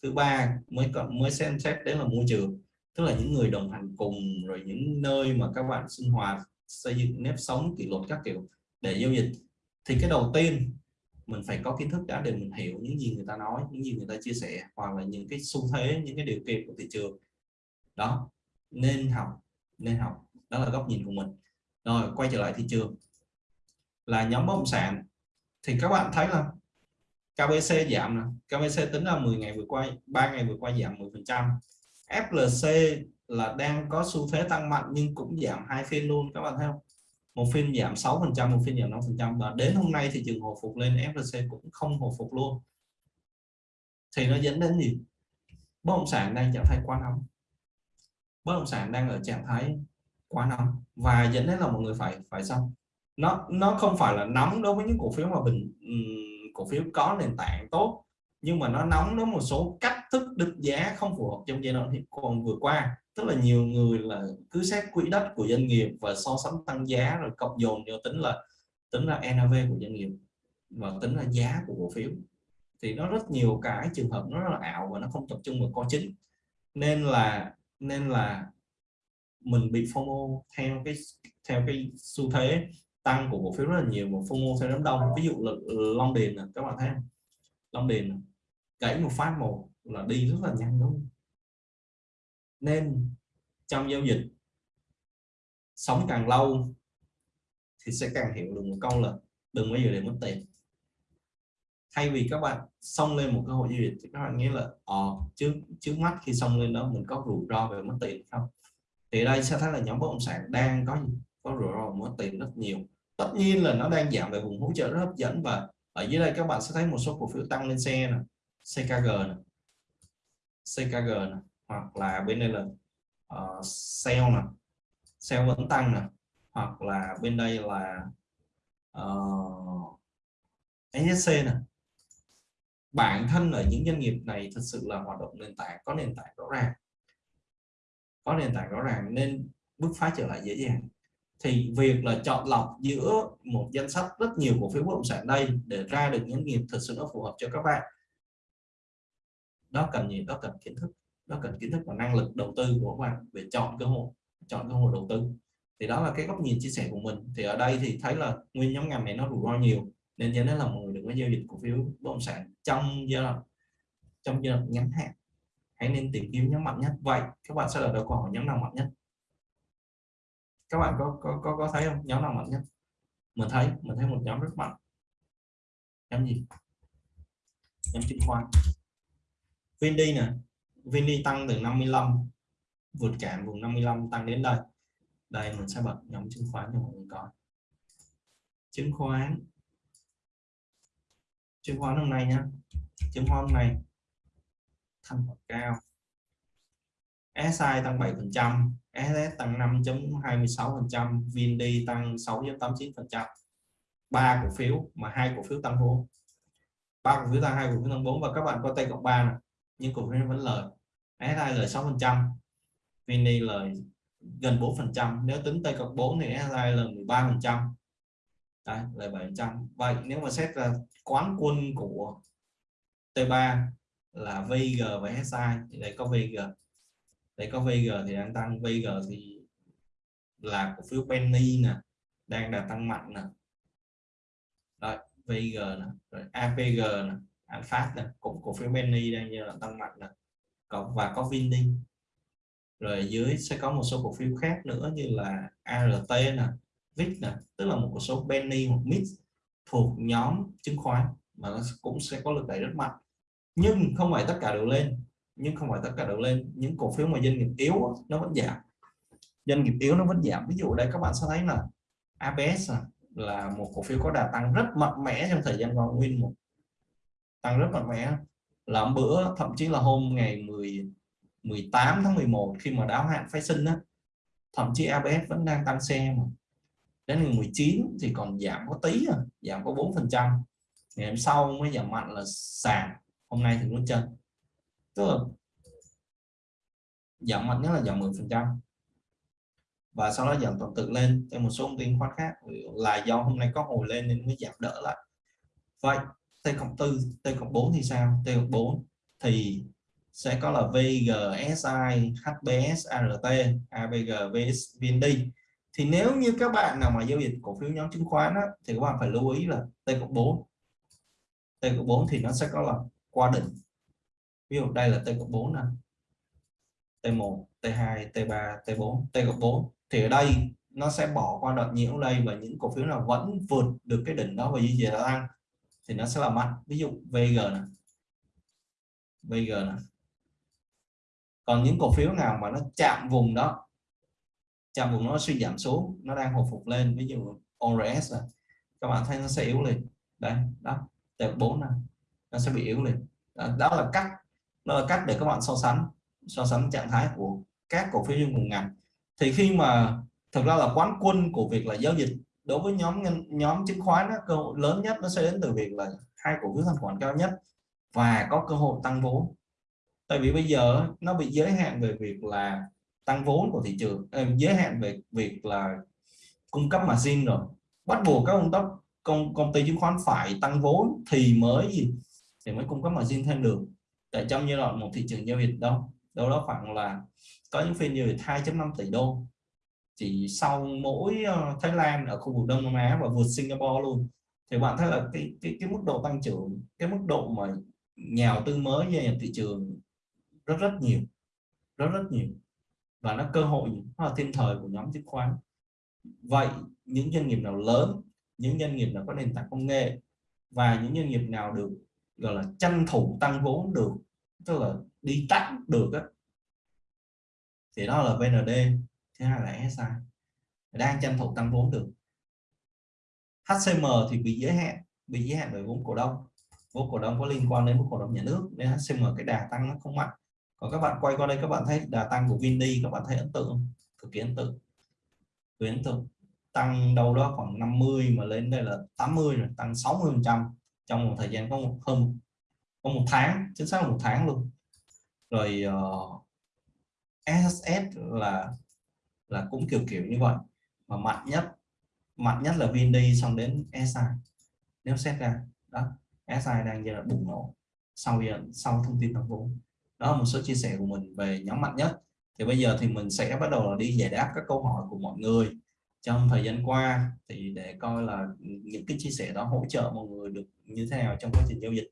[SPEAKER 1] thứ ba mới mới xem xét đến là môi trường. Tức là những người đồng hành cùng rồi những nơi mà các bạn sinh hoạt xây dựng nếp sống kỷ luật các kiểu để giao dịch. Thì cái đầu tiên mình phải có kiến thức đã để mình hiểu những gì người ta nói những gì người ta chia sẻ hoặc là những cái xu thế những cái điều kiện của thị trường. Đó nên học nên học đó là góc nhìn của mình. Rồi, quay trở lại thị trường. Là nhóm bất động sản. Thì các bạn thấy là KBC giảm nè. KBC tính là 10 ngày vừa qua 3 ngày vừa qua giảm 10 phần trăm. FLC là đang có xu thế tăng mạnh nhưng cũng giảm hai phiên luôn, các bạn thấy không? Một phiên giảm 6 phần trăm, một phiên giảm 5 phần trăm. Và đến hôm nay thị trường hồi phục lên FLC cũng không hồi phục luôn. Thì nó dẫn đến gì? Bất động sản đang trạng thái quá nóng. Bất động sản đang ở trạng thái quá nóng. Và dẫn đến là mọi người phải phải xong. Nó nó không phải là nóng đối với những cổ phiếu mà bình cổ phiếu có nền tảng tốt, nhưng mà nó nóng nó một số cách thức định giá không phù hợp trong giai đoạn hiện, còn vừa qua. Tức là nhiều người là cứ xét quỹ đất của doanh nghiệp và so sánh tăng giá rồi cộng dồn vô tính là tính là NAV của doanh nghiệp và tính là giá của cổ phiếu. Thì nó rất nhiều cái trường hợp nó rất là ảo và nó không tập trung vào co chính. Nên là nên là mình bị FOMO theo cái theo cái xu thế tăng của cổ phiếu rất là nhiều một FOMO theo đám đông ví dụ là ừ, Long Điền các bạn thấy không? Long Điền gãy một phát một là đi rất là nhanh đúng không? nên trong giao dịch, sống càng lâu thì sẽ càng hiểu được một câu là đừng bao giờ để mất tiền thay vì các bạn xông lên một cơ hội giao dịch thì các bạn nghĩ là ờ trước trước mắt khi xông lên đó mình có rủi ro về mất tiền không thì đây sẽ thấy là nhóm bất động sản đang có có rủi ro mất tiền rất nhiều. Tất nhiên là nó đang giảm về vùng hỗ trợ rất hấp dẫn và ở dưới đây các bạn sẽ thấy một số cổ phiếu tăng lên xe này, CKG này, CKG này, hoặc là bên đây là uh, sale này, sale vẫn tăng này hoặc là bên đây là ờ, uh, SSC NSC bản thân ở những doanh nghiệp này thật sự là hoạt động nền tảng có nền tảng rõ ràng có nền tảng rõ ràng nên bước phá trở lại dễ dàng. Thì việc là chọn lọc giữa một danh sách rất nhiều cổ phiếu bất động sản đây để ra được những nghiệp thật sự nó phù hợp cho các bạn. Đó cần gì? Đó cần kiến thức. Đó cần kiến thức và năng lực đầu tư của các bạn về chọn cơ hội, chọn cơ hội đầu tư. Thì đó là cái góc nhìn chia sẻ của mình. Thì ở đây thì thấy là nguyên nhóm ngành này nó rủi ro nhiều, nên cho nên là mọi người đừng có giao dịch cổ phiếu bất động sản trong giai đoạn, trong giai đoạn ngắn hạn hãy nên tìm kiếm nhóm mạnh nhất. Vậy các bạn sẽ là được câu hỏi nhóm nào mạnh nhất? Các bạn có có có, có thấy không? Nhóm nào mạnh nhất? Mình thấy mình thấy một nhóm rất mạnh. Nhóm gì? Nhóm chứng khoán. Vindy nè. Vindy tăng từ 55 vượt cản vùng 55 tăng đến đây. Đây mình sẽ bật nhóm chứng khoán cho mọi người coi. Chứng khoán. Chứng khoán hôm nay nhá chứng khoán hôm nay thanh khoản cao. SI tăng 7%, SS tăng 5.26%, VND tăng 6.89 phần trăm. Ba cổ phiếu mà hai cổ phiếu tăng vốn. Ba cổ phiếu tăng hai cổ phiếu tăng vốn và các bạn có tay cộng 3 này nhưng cổ phiếu vẫn lời. SI lời 6%, VND lời gần 4%, nếu tính tay cộng 4 thì SI lời 13%. Đấy, lời 7%. vậy nếu mà xét ra quán quân của T3 là VG và SI thì đây có VG đây có VG thì đang tăng. VG thì là cổ phiếu Penny nè đang đạt tăng mạnh nè. Đấy, VG nè rồi APG nè Alpha nè cũng cổ phiếu Penny đang như là tăng mạnh nè. Cộng và có Vindi. Rồi dưới sẽ có một số cổ phiếu khác nữa như là ART nè VIX nè tức là một số penny hoặc mix thuộc nhóm chứng khoán mà nó cũng sẽ có lực đẩy rất mạnh nhưng không phải tất cả đều lên. Nhưng không phải tất cả đều lên. Những cổ phiếu mà doanh nghiệp yếu nó vẫn giảm. Doanh nghiệp yếu nó vẫn giảm. Ví dụ đây các bạn sẽ thấy là ABS à, là một cổ phiếu có đà tăng rất mạnh mẽ trong thời gian qua nguyên một. Tăng rất mạnh mẽ. Làm bữa thậm chí là hôm ngày 10 18 tháng 11 khi mà đáo hạn phái sinh á thậm chí ABS vẫn đang tăng xe mà. Đến ngày 19 thì còn giảm có tí à, giảm có 4 phần trăm. Ngày hôm sau mới giảm mạnh là sàn hôm nay thì muốn chân tức là giảm mạnh nhất là giảm 10 phần trăm. Và sau đó giảm toàn tự lên cho một số thông tin khoán khác. Là do hôm nay có hồi lên nên mới giảm đỡ lại. Vậy T cộng 4 T cộng 4 thì sao? T cộng 4 thì sẽ có là VGSI HBS ART ABG VS VND thì nếu như các bạn nào mà giao dịch cổ phiếu nhóm chứng khoán á, thì các bạn phải lưu ý là T cộng 4 T cộng 4 thì nó sẽ có là qua đỉnh. Ví dụ đây là T cộng 4 nè. T1 T2 T3 T4 T cộng 4 thì ở đây nó sẽ bỏ qua đoạn nhiễu đây và những cổ phiếu nào vẫn vượt được cái đỉnh đó và duy trì tăng thì nó sẽ là mạnh. Ví dụ VG này VG này còn những cổ phiếu nào mà nó chạm vùng đó, chạm vùng nó suy giảm xuống, nó đang hồi phục lên, ví dụ ORS này các bạn thấy nó sẽ yếu lên đây, đó tệp 4 này nó sẽ bị yếu lên. Đó, là cách đó là cách để các bạn so sánh so sánh trạng thái của các cổ phiếu trong cùng ngành. Thì khi mà thực ra là quán quân của việc là giao dịch đối với nhóm nhóm chứng khoán đó, cơ hội lớn nhất nó sẽ đến từ việc là hai cổ phiếu thanh khoản cao nhất và có cơ hội tăng vốn. Tại vì bây giờ nó bị giới hạn về việc là tăng vốn của thị trường ờ, giới hạn về việc là cung cấp margin rồi. Bắt buộc các công tốc công công ty chứng khoán phải tăng vốn thì mới gì thì mới cung cấp margin thêm được. Tại trong giai đoạn một thị trường giao dịch đâu đâu đó khoảng là có những phiên giao dịch 2.5 tỷ đô. Chỉ sau mỗi ờ, Thái Lan ở khu vực Đông Nam Á và vượt Singapore luôn thì bạn thấy là cái cái, cái mức độ tăng trưởng cái mức độ mà nhà đầu tư mới gia nhập thị trường rất rất nhiều rất rất nhiều. Và nó cơ hội nó là thiên thời của nhóm chứng khoán. Vậy những doanh nghiệp nào lớn những doanh nghiệp nào có nền tảng công nghệ và những doanh nghiệp nào được gọi là tranh thủ tăng vốn được, tức là đi tắt được á. Thì đó là VND thứ hai là SI đang tranh thủ tăng vốn được. HCM thì bị giới hạn, bị giới hạn bởi vốn cổ đông. Vốn cổ đông có liên quan đến vốn cổ đông nhà nước, nên HCM cái đà tăng nó không mạnh. Còn các bạn quay qua đây, các bạn thấy đà tăng của Vindi các bạn thấy ấn tượng cực kỳ ấn tượng. Cực ấn tượng. Tăng đâu đó khoảng 50 mà lên đây là 80 rồi, tăng 60 phần trăm trong một thời gian có một hơn có một tháng chính xác là một tháng luôn. Rồi ờ, uh, SSS là là cũng kiểu kiểu như vậy. Mà mạnh nhất mạnh nhất là Vindi xong đến SI nếu xét ra đó SI đang giai đoạn bùng nổ sau sau thông tin tập vốn. Đó là một số chia sẻ của mình về nhóm mạnh nhất. Thì bây giờ thì mình sẽ bắt đầu là đi giải đáp các câu hỏi của mọi người trong thời gian qua thì để coi là những cái chia sẻ đó hỗ trợ mọi người được như thế nào trong quá trình giao dịch.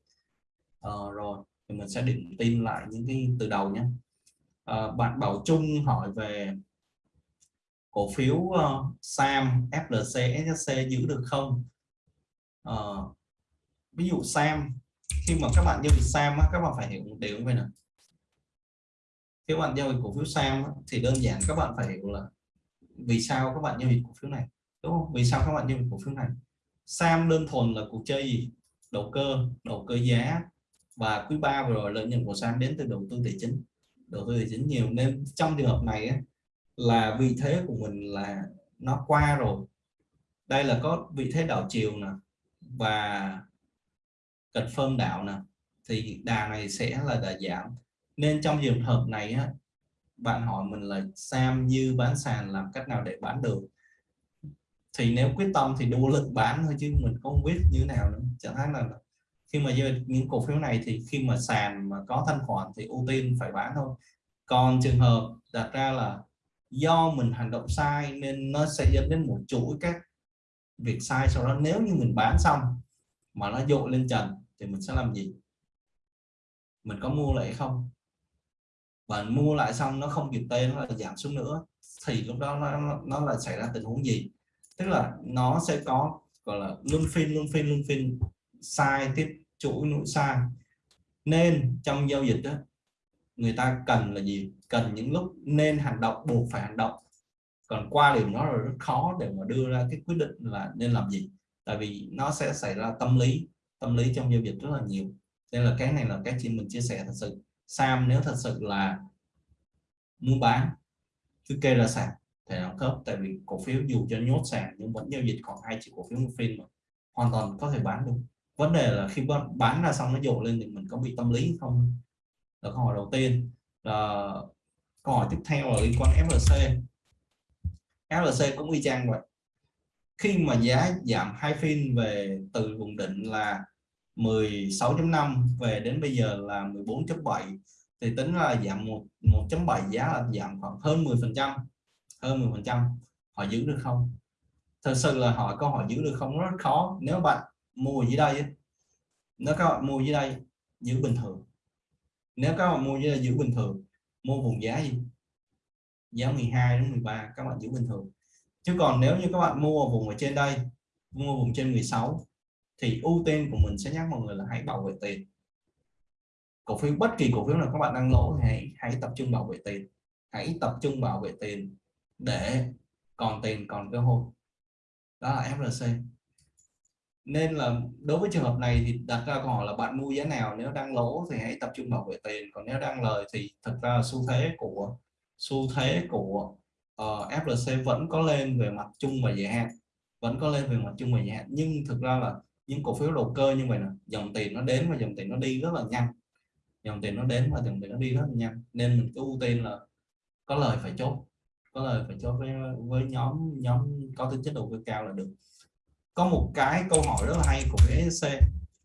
[SPEAKER 1] Ờ, rồi thì mình sẽ định tin lại những cái từ đầu nhé. À, bạn Bảo Trung hỏi về cổ phiếu uh, SAM, FLC, SSC giữ được không? Uh, ví dụ SAM khi mà các bạn giao dịch SAM các bạn phải hiểu một điều như vậy nè. Khi bạn giao dịch cổ phiếu SAM thì đơn giản các bạn phải hiểu là vì sao các bạn giao dịch cổ phiếu này? Đúng không? Vì sao các bạn giao dịch cổ phiếu này? SAM đơn thuần là cuộc chơi gì? Đầu cơ đầu cơ giá. Và quý ba vừa rồi lợi nhuận của SAM đến từ đầu tư tài chính đầu tư tài chính nhiều. Nên trong trường hợp này ấy, là vị thế của mình là nó qua rồi. Đây là có vị thế đảo chiều nè và cật phân đảo nè thì đà này sẽ là đà giảm. Nên trong trường hợp này á, bạn hỏi mình là Sam dư bán sàn làm cách nào để bán được? Thì nếu quyết tâm thì đua lực bán thôi chứ mình không biết như thế nào nữa. Chẳng hạn là khi mà những cổ phiếu này thì khi mà sàn mà có thanh khoản thì ưu tiên phải bán thôi. Còn trường hợp đặt ra là do mình hành động sai nên nó sẽ dẫn đến một chuỗi các việc sai sau đó. Nếu như mình bán xong mà nó dội lên trần thì mình sẽ làm gì? Mình có mua lại không bạn mua lại xong nó không kịp tên nó là giảm xuống nữa thì lúc đó nó, nó là xảy ra tình huống gì? Tức là nó sẽ có gọi là luân phiên luân phiên luân phiên sai tiếp chuỗi nỗi sai. Nên trong giao dịch đó người ta cần là gì? Cần những lúc nên hành động buộc phải hành động. Còn qua điểm nó là rất khó để mà đưa ra cái quyết định là nên làm gì. Tại vì nó sẽ xảy ra tâm lý tâm lý trong giao dịch rất là nhiều. Nên là cái này là cái chị mình chia sẻ thật sự. Sam nếu thật sự là mua bán, cứ kê ra sàn thể nó khớp tại vì cổ phiếu dù cho nhốt sàn nhưng vẫn giao dịch khoảng hai chỉ cổ phiếu một phiên mà hoàn toàn có thể bán được. Vấn đề là khi bán ra xong nó dồn lên thì mình có bị tâm lý không? Là câu hỏi đầu tiên. Là câu hỏi tiếp theo là liên quan FLC FLC cũng y chang vậy. Khi mà giá giảm hai phiên về từ vùng định là 16.5 về đến bây giờ là 14.7 thì tính là giảm 1.7 giá là giảm khoảng hơn 10 phần trăm, hơn 10 phần trăm. Họ giữ được không? Thật sự là hỏi câu hỏi giữ được không rất khó. Nếu bạn mua dưới đây nếu các bạn mua dưới đây, giữ bình thường. Nếu các bạn mua dưới đây giữ bình thường, mua vùng giá gì? Giá 12 đến 13 các bạn giữ bình thường. Chứ còn nếu như các bạn mua vùng ở trên đây, mua vùng trên 16 thì ưu tiên của mình sẽ nhắc mọi người là hãy bảo vệ tiền. Cổ phiếu bất kỳ cổ phiếu nào các bạn đang lỗ thì hãy hãy tập trung bảo vệ tiền. Hãy tập trung bảo vệ tiền để còn tiền còn cơ hội. Đó là FLC nên là đối với trường hợp này thì đặt ra câu hỏi là bạn mua giá nào nếu đang lỗ thì hãy tập trung bảo vệ tiền. Còn nếu đang lời thì thực ra xu thế của xu thế của ờ, uh, FLC vẫn có lên về mặt chung và dài hạn. Vẫn có lên về mặt chung và dài hạn. Nhưng thực ra là những cổ phiếu đầu cơ như vậy nè, dòng tiền nó đến và dòng tiền nó đi rất là nhanh. Dòng tiền nó đến và dòng tiền nó đi rất là nhanh. Nên mình cứ ưu tiên là có lời phải chốt, có lời phải chốt với với nhóm nhóm có tính chất đầu cơ cao là được. Có một cái câu hỏi rất là hay của cái SC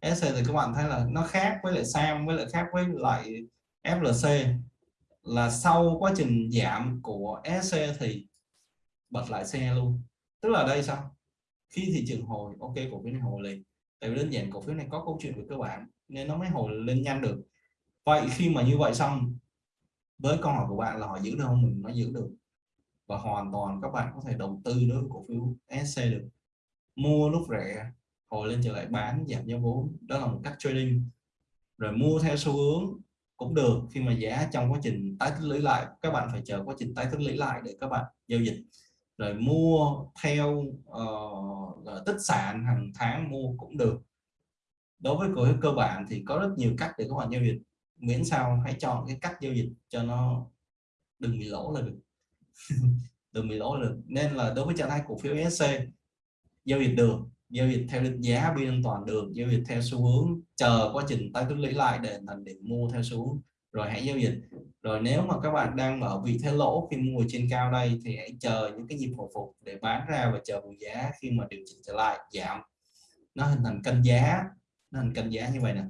[SPEAKER 1] SC thì các bạn thấy là nó khác với lại Sam, với lại khác với lại FLC là sau quá trình giảm của SC thì bật lại xe luôn. Tức là đây sao? Khi thị trường hồi, ok, cổ phiếu này hồi liền tại vì đơn giản cổ phiếu này có câu chuyện về cơ bản, nên nó mới hồi lên nhanh được. Vậy khi mà như vậy xong, với câu hỏi của bạn là họ giữ được không? Mình nó giữ được. Và hoàn toàn các bạn có thể đầu tư đối với cổ phiếu SC được. Mua lúc rẻ, hồi lên trở lại bán, giảm giá vốn, đó là một cách trading. Rồi mua theo xu hướng cũng được, khi mà giá trong quá trình tái tích lũy lại, các bạn phải chờ quá trình tái tích lũy lại để các bạn giao dịch rồi mua theo uh, tích sản hàng tháng mua cũng được. Đối với cổ phiếu cơ bản thì có rất nhiều cách để các bạn giao dịch. Miễn sao hãy chọn cái cách giao dịch cho nó đừng bị lỗ là được. Đừng bị lỗ là được. Nên là đối với trạng thái cổ phiếu SC giao dịch được. Giao dịch theo định giá biên an toàn được. Giao dịch theo xu hướng chờ quá trình tái tích lũy lại để thành điểm mua theo xu hướng rồi hãy giao dịch. Rồi nếu mà các bạn đang ở vị thế lỗ khi mua trên cao đây thì hãy chờ những cái nhịp hồi phục để bán ra và chờ vùng giá khi mà điều chỉnh trở lại. Giảm nó hình thành cân giá. Nó hình cân giá như vậy nè.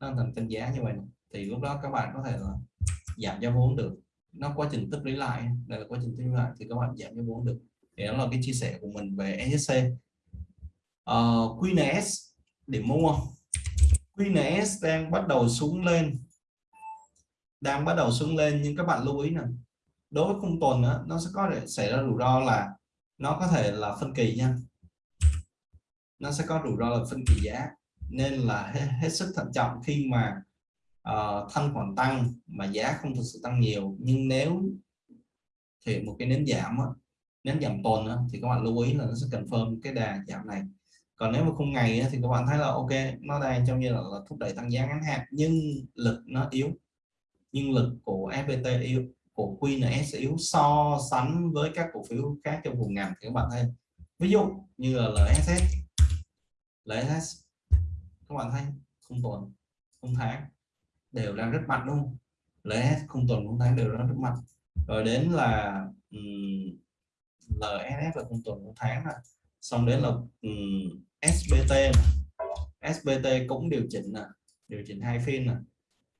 [SPEAKER 1] Nó hình thành cân giá như vậy nè. thì lúc đó các bạn có thể là giảm giá vốn được. Nó quá trình tích lũy lại. Đây là quá trình tích lũy lại thì các bạn giảm giá vốn được. Thì đó là cái chia sẻ của mình về SSC uh, ờ, QNS để mua. QNS đang bắt đầu xuống lên đang bắt đầu xuống lên nhưng các bạn lưu ý nè đối với khung tuần đó, nó sẽ có thể xảy ra rủi ro là nó có thể là phân kỳ nha. Nó sẽ có rủi ro là phân kỳ giá nên là hết, hết sức thận trọng khi mà uh, thanh khoản tăng mà giá không thực sự tăng nhiều. Nhưng nếu thì một cái nến giảm đó, nến giảm tuần đó, thì các bạn lưu ý là nó sẽ cần confirm cái đà giảm này. Còn nếu mà khung ngày thì các bạn thấy là ok nó đang trong như là, là thúc đẩy tăng giá ngắn hạn nhưng lực nó yếu nhưng lực của FPT yếu của QNS yếu so sánh với các cổ phiếu khác trong vùng ngành thì các bạn thấy. Ví dụ như là LSS LSS các bạn thấy không tuần không tháng đều đang rất mạnh luôn LSS không tuần không tháng đều đang rất mạnh. Rồi đến là um, LSS là không tuần không tháng là xong đến là um, SBT SBT cũng điều chỉnh nè điều chỉnh hai phiên nè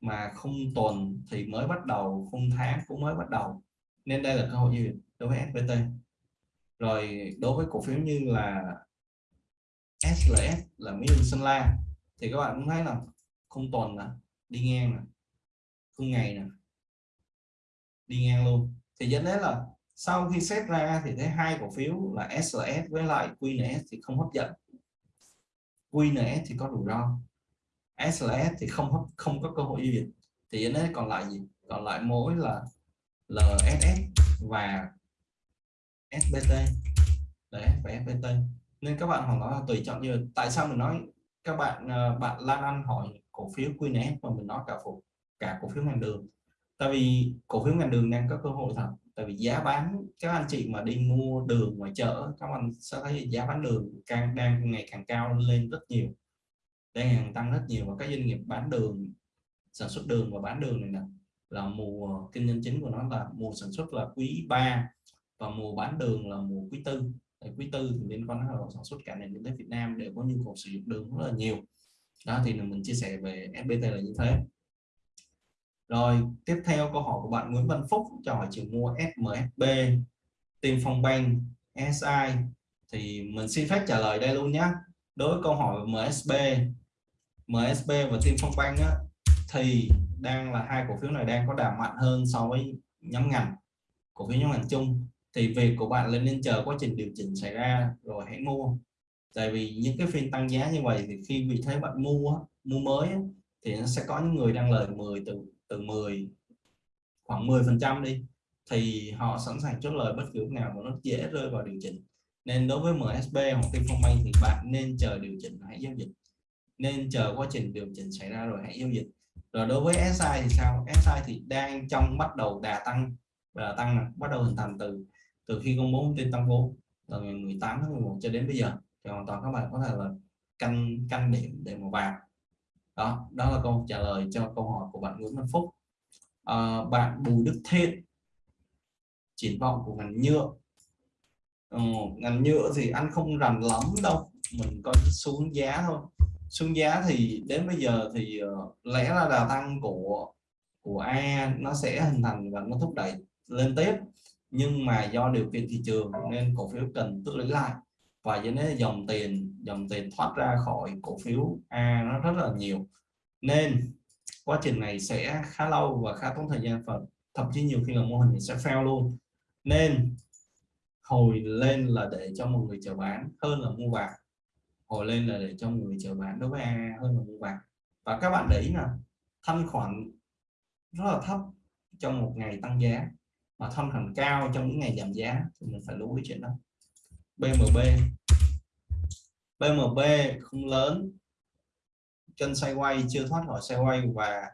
[SPEAKER 1] mà không tuần thì mới bắt đầu, không tháng cũng mới bắt đầu. Nên đây là cơ hội gì đối với SPT rồi đối với cổ phiếu như là SLS là Mỹ Hưng Sơn La, thì các bạn cũng thấy là không tuần là đi ngang nè, không ngày nè, đi ngang luôn. Thì dẫn đến là sau khi xét ra thì thấy hai cổ phiếu là SLS với lại QNS thì không hấp dẫn. QNS thì có rủi ro. SLS thì không không có cơ hội giao dịch thì nó còn lại gì? Còn lại mối là LSS và SBT đấy và SBT nên các bạn hoàn toàn là tùy chọn như tại sao mình nói các bạn ờ, bạn Lan Anh hỏi cổ phiếu QNS mà mình nói cả phục cả cổ phiếu ngành đường. Tại vì cổ phiếu ngành đường đang có cơ hội thật. Tại vì giá bán, các anh chị mà đi mua đường ngoài chợ, các anh sẽ thấy giá bán đường càng đang ngày càng cao lên rất nhiều đang hàng tăng rất nhiều và các doanh nghiệp bán đường, sản xuất đường và bán đường này nè, là mùa kinh doanh chính của nó là mùa sản xuất là quý 3 và mùa bán đường là mùa quý tư. Quý tư thì liên quan đến sản xuất cả nền kinh tế Việt Nam đều có nhu cầu sử dụng đường rất là nhiều. Đó, thì mình chia sẻ về FPT là như thế. Rồi, tiếp theo câu hỏi của bạn Nguyễn Văn Phúc, cho hỏi trường mua SMSB Tiên Phong Bank SI thì mình xin phép trả lời đây luôn nhé đối với câu hỏi MSB MSB và Tiên Phong Bank á, thì đang là hai cổ phiếu này đang có đà mạnh hơn so với nhóm ngành cổ phiếu nhóm ngành chung. Thì việc của bạn lên nên chờ quá trình điều chỉnh xảy ra rồi hãy mua. Tại vì những cái phiên tăng giá như vậy thì khi vì thế bạn mua mua mới thì nó sẽ có những người đang lời 10 từ từ 10 khoảng 10 phần trăm đi. Thì họ sẵn sàng chốt lời bất cứ lúc nào mà nó dễ rơi vào điều chỉnh. Nên đối với MSB hoặc Tiên Phong Bank thì bạn nên chờ điều chỉnh hãy giao dịch nên chờ quá trình điều chỉnh xảy ra rồi hãy giao dịch. Rồi đối với SI thì sao? SI thì đang trong bắt đầu đà tăng. Và tăng bắt đầu hình thành từ từ khi công bố thông tin tăng vốn từ ngày 18 tháng 11 cho đến bây giờ. Thì hoàn toàn các bạn có thể là canh canh điểm để mà vào. Đó đó là câu trả lời cho câu hỏi của bạn Nguyễn Văn Phúc. À, bạn Bùi Đức Thiên triển vọng của ngành nhựa. Ừ, ngành nhựa thì anh không rành lắm đâu mình có xuống giá thôi xuống giá thì đến bây giờ thì ờ, lẽ là đà tăng của của A nó sẽ hình thành và nó thúc đẩy lên tiếp. Nhưng mà do điều kiện thị trường nên cổ phiếu cần tự lấy lại. Và dẫn đến dòng tiền dòng tiền thoát ra khỏi cổ phiếu A nó rất là nhiều. Nên quá trình này sẽ khá lâu và khá tốn thời gian và thậm chí nhiều khi là mô hình sẽ fail luôn. Nên hồi lên là để cho một người chờ bán hơn là mua vào hồi lên là để cho người chờ bán đối với hơn là mua vào và các bạn để ý là thanh khoản rất là thấp trong một ngày tăng giá, mà thanh khoản cao trong những ngày giảm giá thì mình phải lưu ý chuyện đó. BMB BMB không lớn chân xoay quay chưa thoát khỏi xoay quay và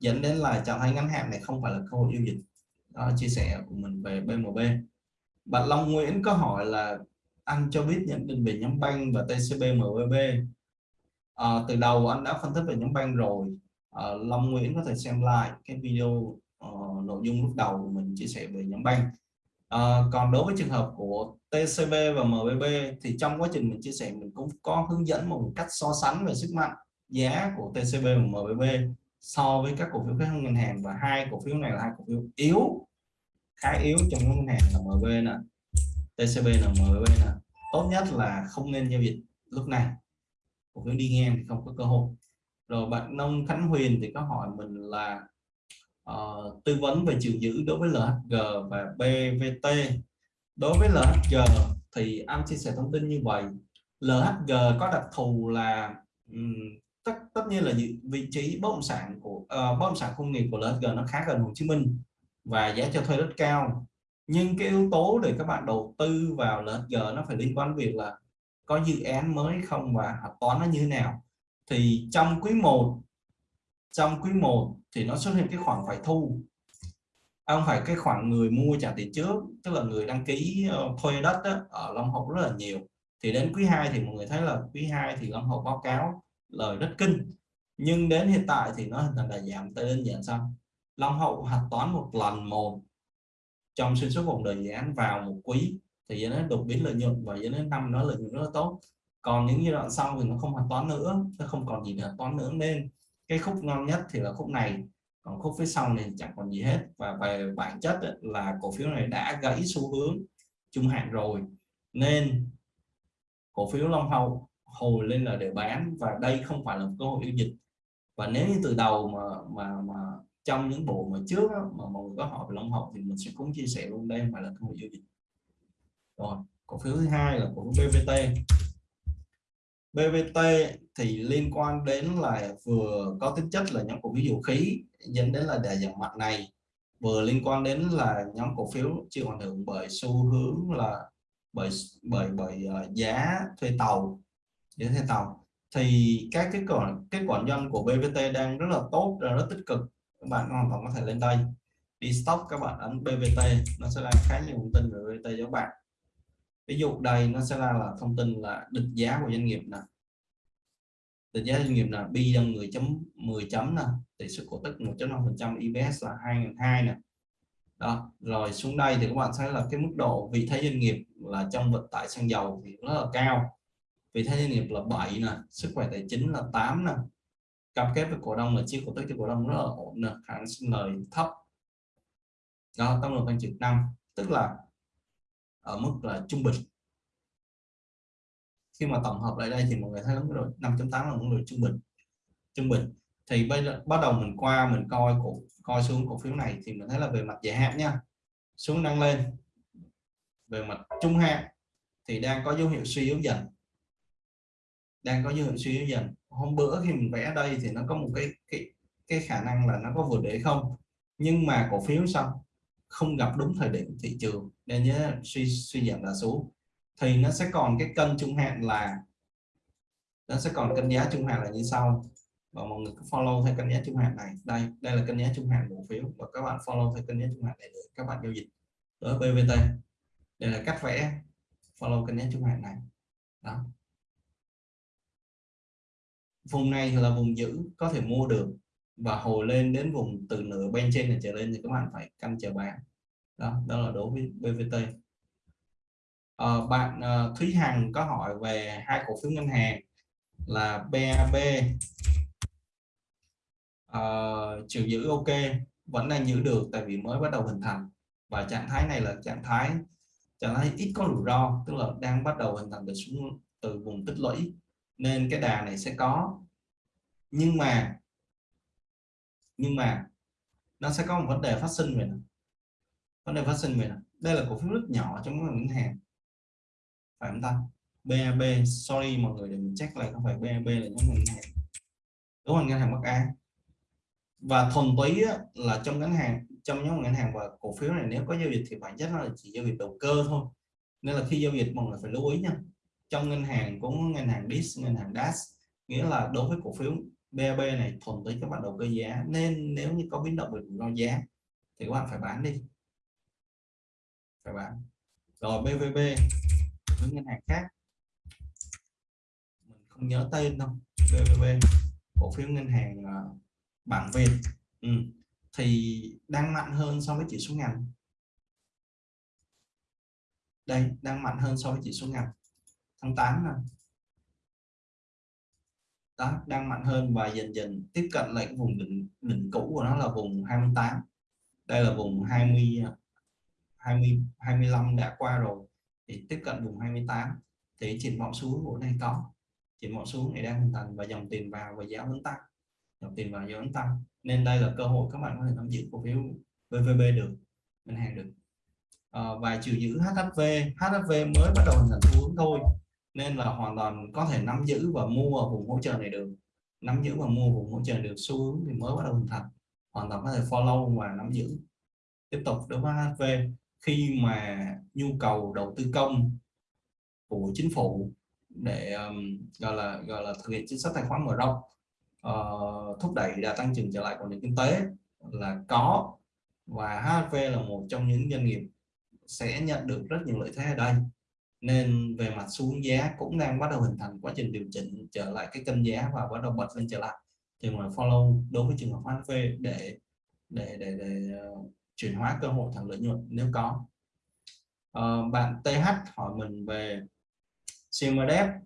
[SPEAKER 1] dẫn đến là trạng thái ngắn hạn này không phải là cơ hội giao dịch. Đó chia sẻ của mình về BMB bạn Long Nguyễn có hỏi là anh cho biết nhận định về nhóm banh và TCB MBB à, từ đầu anh đã phân tích về nhóm banh rồi. À, Long Nguyễn có thể xem lại cái video uh, nội dung lúc đầu mình chia sẻ về nhóm banh. À, còn đối với trường hợp của TCB và MBB thì trong quá trình mình chia sẻ mình cũng có hướng dẫn một cách so sánh về sức mạnh giá của TCB và MBB so với các cổ phiếu khác ngân hàng. Và hai cổ phiếu này là hai cổ phiếu yếu khá yếu trong ngân hàng là MB nè. TCB là MB nè tốt nhất là không nên giao dịch lúc này. Cổ phiếu đi ngang thì không có cơ hội. Rồi bạn nông Khánh Huyền thì có hỏi mình là uh, tư vấn về chiều giữ đối với LHG và BVT đối với LHG thì anh chia sẻ thông tin như vậy. LHG có đặc thù là um, tất tất nhiên là vị trí bất động sản của uh, bất động sản công nghiệp của LHG nó khá gần Hồ Chí Minh và giá cho thuê rất cao nhưng cái yếu tố để các bạn đầu tư vào LHG nó phải liên quan việc là có dự án mới không và hạch toán nó như thế nào. Thì trong quý 1 trong quý 1 thì nó xuất hiện cái khoản phải thu. Không phải cái khoản người mua trả tiền trước tức là người đăng ký ờ, thuê đất đó, ở Long Hậu rất là nhiều. Thì đến quý 2 thì mọi người thấy là quý 2 thì Long Hậu báo cáo lời rất kinh. Nhưng đến hiện tại thì nó hình thành là giảm tới đơn giản xong Long Hậu hạch toán một lần một trong xuyên suốt vòng đời dự án vào một quý thì dẫn đến đột biến lợi nhuận và dẫn đến năm nó lợi nhuận rất là tốt. Còn những giai đoạn sau thì nó không hạch toán nữa nó không còn gì để toán nữa. Nên cái khúc ngon nhất thì là khúc này còn khúc phía sau này chẳng còn gì hết. Và về bản chất ấy, là cổ phiếu này đã gãy xu hướng trung hạn rồi. Nên cổ phiếu Long Hậu hồi lên là để bán và đây không phải là cơ hội giao dịch. Và nếu như từ đầu mà mà mà trong những bộ mà trước đó, mà mọi người có hỏi về Long học thì mình sẽ cũng chia sẻ luôn đây mà là cơ hội giao dịch. Rồi cổ phiếu thứ hai là cổ phiếu BVT BVT thì liên quan đến là vừa có tính chất là nhóm cổ phiếu dầu khí dẫn đến là đà giảm mạnh này. Vừa liên quan đến là nhóm cổ phiếu chịu ảnh hưởng bởi xu hướng là bởi bởi bởi ờ, giá thuê tàu giá thuê tàu. Thì các cái quả kết quả doanh của BVT đang rất là tốt rất tích cực các bạn hoàn toàn có thể lên đây. Đi stop các bạn ấn BVT nó sẽ ra khá nhiều thông tin về BVT cho các bạn. Ví dụ đây, nó sẽ ra là thông tin là định giá của doanh nghiệp nè. Định giá doanh nghiệp là bi đông 10 chấm 10 chấm nè, tỷ suất cổ tức 1.5 phần trăm EPS là 2002 nè. Đó, rồi xuống đây thì các bạn thấy là cái mức độ vị thế doanh nghiệp là trong vận tải xăng dầu thì rất là cao. Vị thế doanh nghiệp là 7 nè, sức khỏe tài chính là 8 nè cam kết với cổ đông là chia cổ tức cho cổ đông rất là ổn nè khả năng sinh lời thấp. Đó tăng lượng tăng trưởng năm tức là ở mức là trung bình. Khi mà tổng hợp lại đây thì mọi người thấy đúng rồi, 5.8 là mức độ trung bình. Trung bình. Thì bây giờ bắt đầu mình qua mình coi cổ coi xuống cổ phiếu này thì mình thấy là về mặt dài hạn nha. Xuống đang lên. Về mặt trung hạn thì đang có dấu hiệu suy yếu dần. Đang có dấu hiệu suy yếu dần hôm bữa khi mình vẽ đây thì nó có một cái cái cái khả năng là nó có vượt để không. Nhưng mà cổ phiếu xong không gặp đúng thời điểm thị trường, nên nhớ suy suy giảm là xuống thì nó sẽ còn cái cân trung hạn là, nó sẽ còn cân giá trung hạn là như sau. Và mọi người cứ follow theo cân giá trung hạn này. Đây đây là cân giá trung hạn cổ phiếu. Và các bạn follow theo cân giá trung hạn này để các bạn giao dịch đối với BVT đây là cách vẽ. Follow cân giá trung hạn này. Đó vùng này là vùng giữ có thể mua được và hồi lên đến vùng từ nửa bên trên này trở lên thì các bạn phải canh chờ bán đó đó là đối với BVT à, ờ, bạn à, Thúy Hằng có hỏi về hai cổ phiếu ngân hàng là BAB à, ờ, chịu giữ ok vẫn đang giữ được tại vì mới bắt đầu hình thành. Và trạng thái này là trạng thái trạng thái ít có rủi ro tức là đang bắt đầu hình thành từ xuống từ vùng tích lũy nên cái đà này sẽ có. Nhưng mà nhưng mà nó sẽ có một vấn đề phát sinh về nó. vấn đề phát sinh về nó. đây là cổ phiếu rất nhỏ trong các ngân hàng. Phải không ta? BAB sorry mọi người để mình check lại không phải BAB là nhóm ngân hàng. Đúng không ngân hàng Bắc Á. Và thuần túy là trong ngân hàng, trong nhóm ngân hàng và cổ phiếu này, nếu có giao dịch thì bản chất nó là chỉ giao dịch đầu cơ thôi. Nên là khi giao dịch, mọi người phải lưu ý nha trong ngân hàng cũng ngân hàng DIS, ngân hàng DAS, nghĩa là đối với cổ phiếu BAB này thuần túy các bạn đầu cơ giá. Nên nếu như có biến động về rủi ro giá thì các bạn phải bán đi. Phải bán. Rồi BVB với ngân hàng khác. Mình không nhớ tên đâu. BVB cổ phiếu ngân hàng ờ, bảng Việt. Ừ. thì đang mạnh hơn so với chỉ số ngành. Đây, đang mạnh hơn so với chỉ số ngành tháng 8 này đó đang mạnh hơn và dần dần tiếp cận lại cái vùng đỉnh đỉnh cũ của nó là vùng 28 đây là vùng 20 20 25 đã qua rồi. Thì tiếp cận vùng 28 thì triển vọng xuống của này có. Triển vọng xuống này đang hình thành và dòng tiền vào và giá vẫn tăng. Dòng tiền vào giá vẫn tăng. Nên đây là cơ hội các bạn có thể nắm giữ cổ phiếu VVB được ngân hàng được. À, và chiều giữ HHV HHV mới bắt đầu hình thành xu hướng thôi nên là hoàn toàn có thể nắm giữ và mua ở vùng hỗ trợ này được. Nắm giữ và mua vùng hỗ trợ được xu hướng thì mới bắt đầu hình thành. Hoàn toàn có thể follow và nắm giữ. Tiếp tục đối với HV khi mà nhu cầu đầu tư công của chính phủ để um, gọi là gọi là thực hiện chính sách tài khoản mở rộng uh, thúc đẩy đà tăng trưởng trở lại của nền kinh tế là có. Và HV là một trong những doanh nghiệp sẽ nhận được rất nhiều lợi thế ở đây nên về mặt xuống giá cũng đang bắt đầu hình thành quá trình điều chỉnh trở lại cái kênh giá và bắt đầu bật lên trở lại. Thì hợp follow đối với trường hợp HV để để để, để uh, chuyển hóa cơ hội thành lợi nhuận nếu có. Uh, bạn TH hỏi mình về CMDF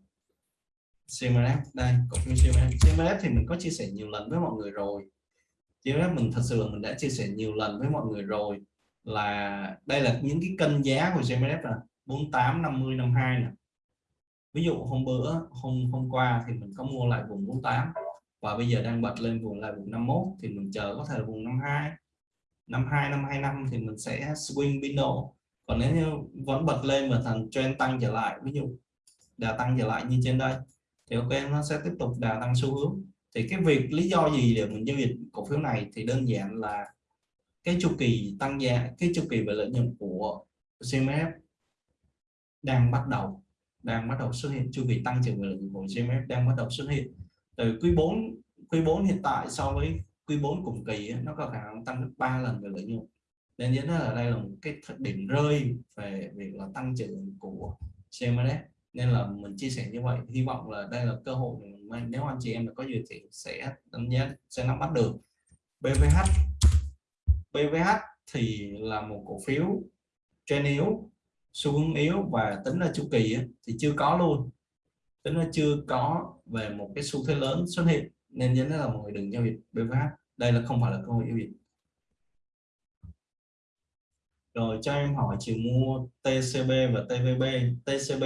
[SPEAKER 1] CMDF đây cổ phiếu CMDF CMDF thì mình có chia sẻ nhiều lần với mọi người rồi. CMDF mình thật sự là mình đã chia sẻ nhiều lần với mọi người rồi là đây là những cái kênh giá của CMDF là 48 50 52 này ví dụ hôm bữa, hôm hôm qua thì mình có mua lại vùng 48 và bây giờ đang bật lên vùng lại vùng 51 thì mình chờ có thể là vùng 52 52 năm 25 thì mình sẽ swing window. Còn nếu như vẫn bật lên mà thành trend tăng trở lại, ví dụ đà tăng trở lại như trên đây, thì ok, nó sẽ tiếp tục đà tăng xu hướng. Thì cái việc lý do gì để mình giao dịch cổ phiếu này thì đơn giản là cái chu kỳ tăng giá, cái chu kỳ về lợi nhuận của CMF đang bắt đầu, đang bắt đầu xuất hiện chu kỳ tăng trưởng lợi nhuận của GMF đang bắt đầu xuất hiện. Từ quý 4 quý 4 hiện tại so với quý 4 cùng kỳ nó có khả năng tăng gấp 3 lần về lợi nhuận. Nên dẫn là đây là một cái điểm rơi về việc là tăng trưởng của CMS nên là mình chia sẻ như vậy, hy vọng là đây là cơ hội mình, nếu anh chị em có gì thì sẽ đánh giá, sẽ nắm bắt được. BVH BVH thì là một cổ phiếu trên yếu xu hướng yếu và tính là chu kỳ thì chưa có luôn. Tính là chưa có về một cái xu thế lớn xuất hiện, nên dẫn là mọi người đừng giao dịch BVH đây là không phải là cơ hội giao dịch. Rồi cho em hỏi chiều mua TCB và TVB TCB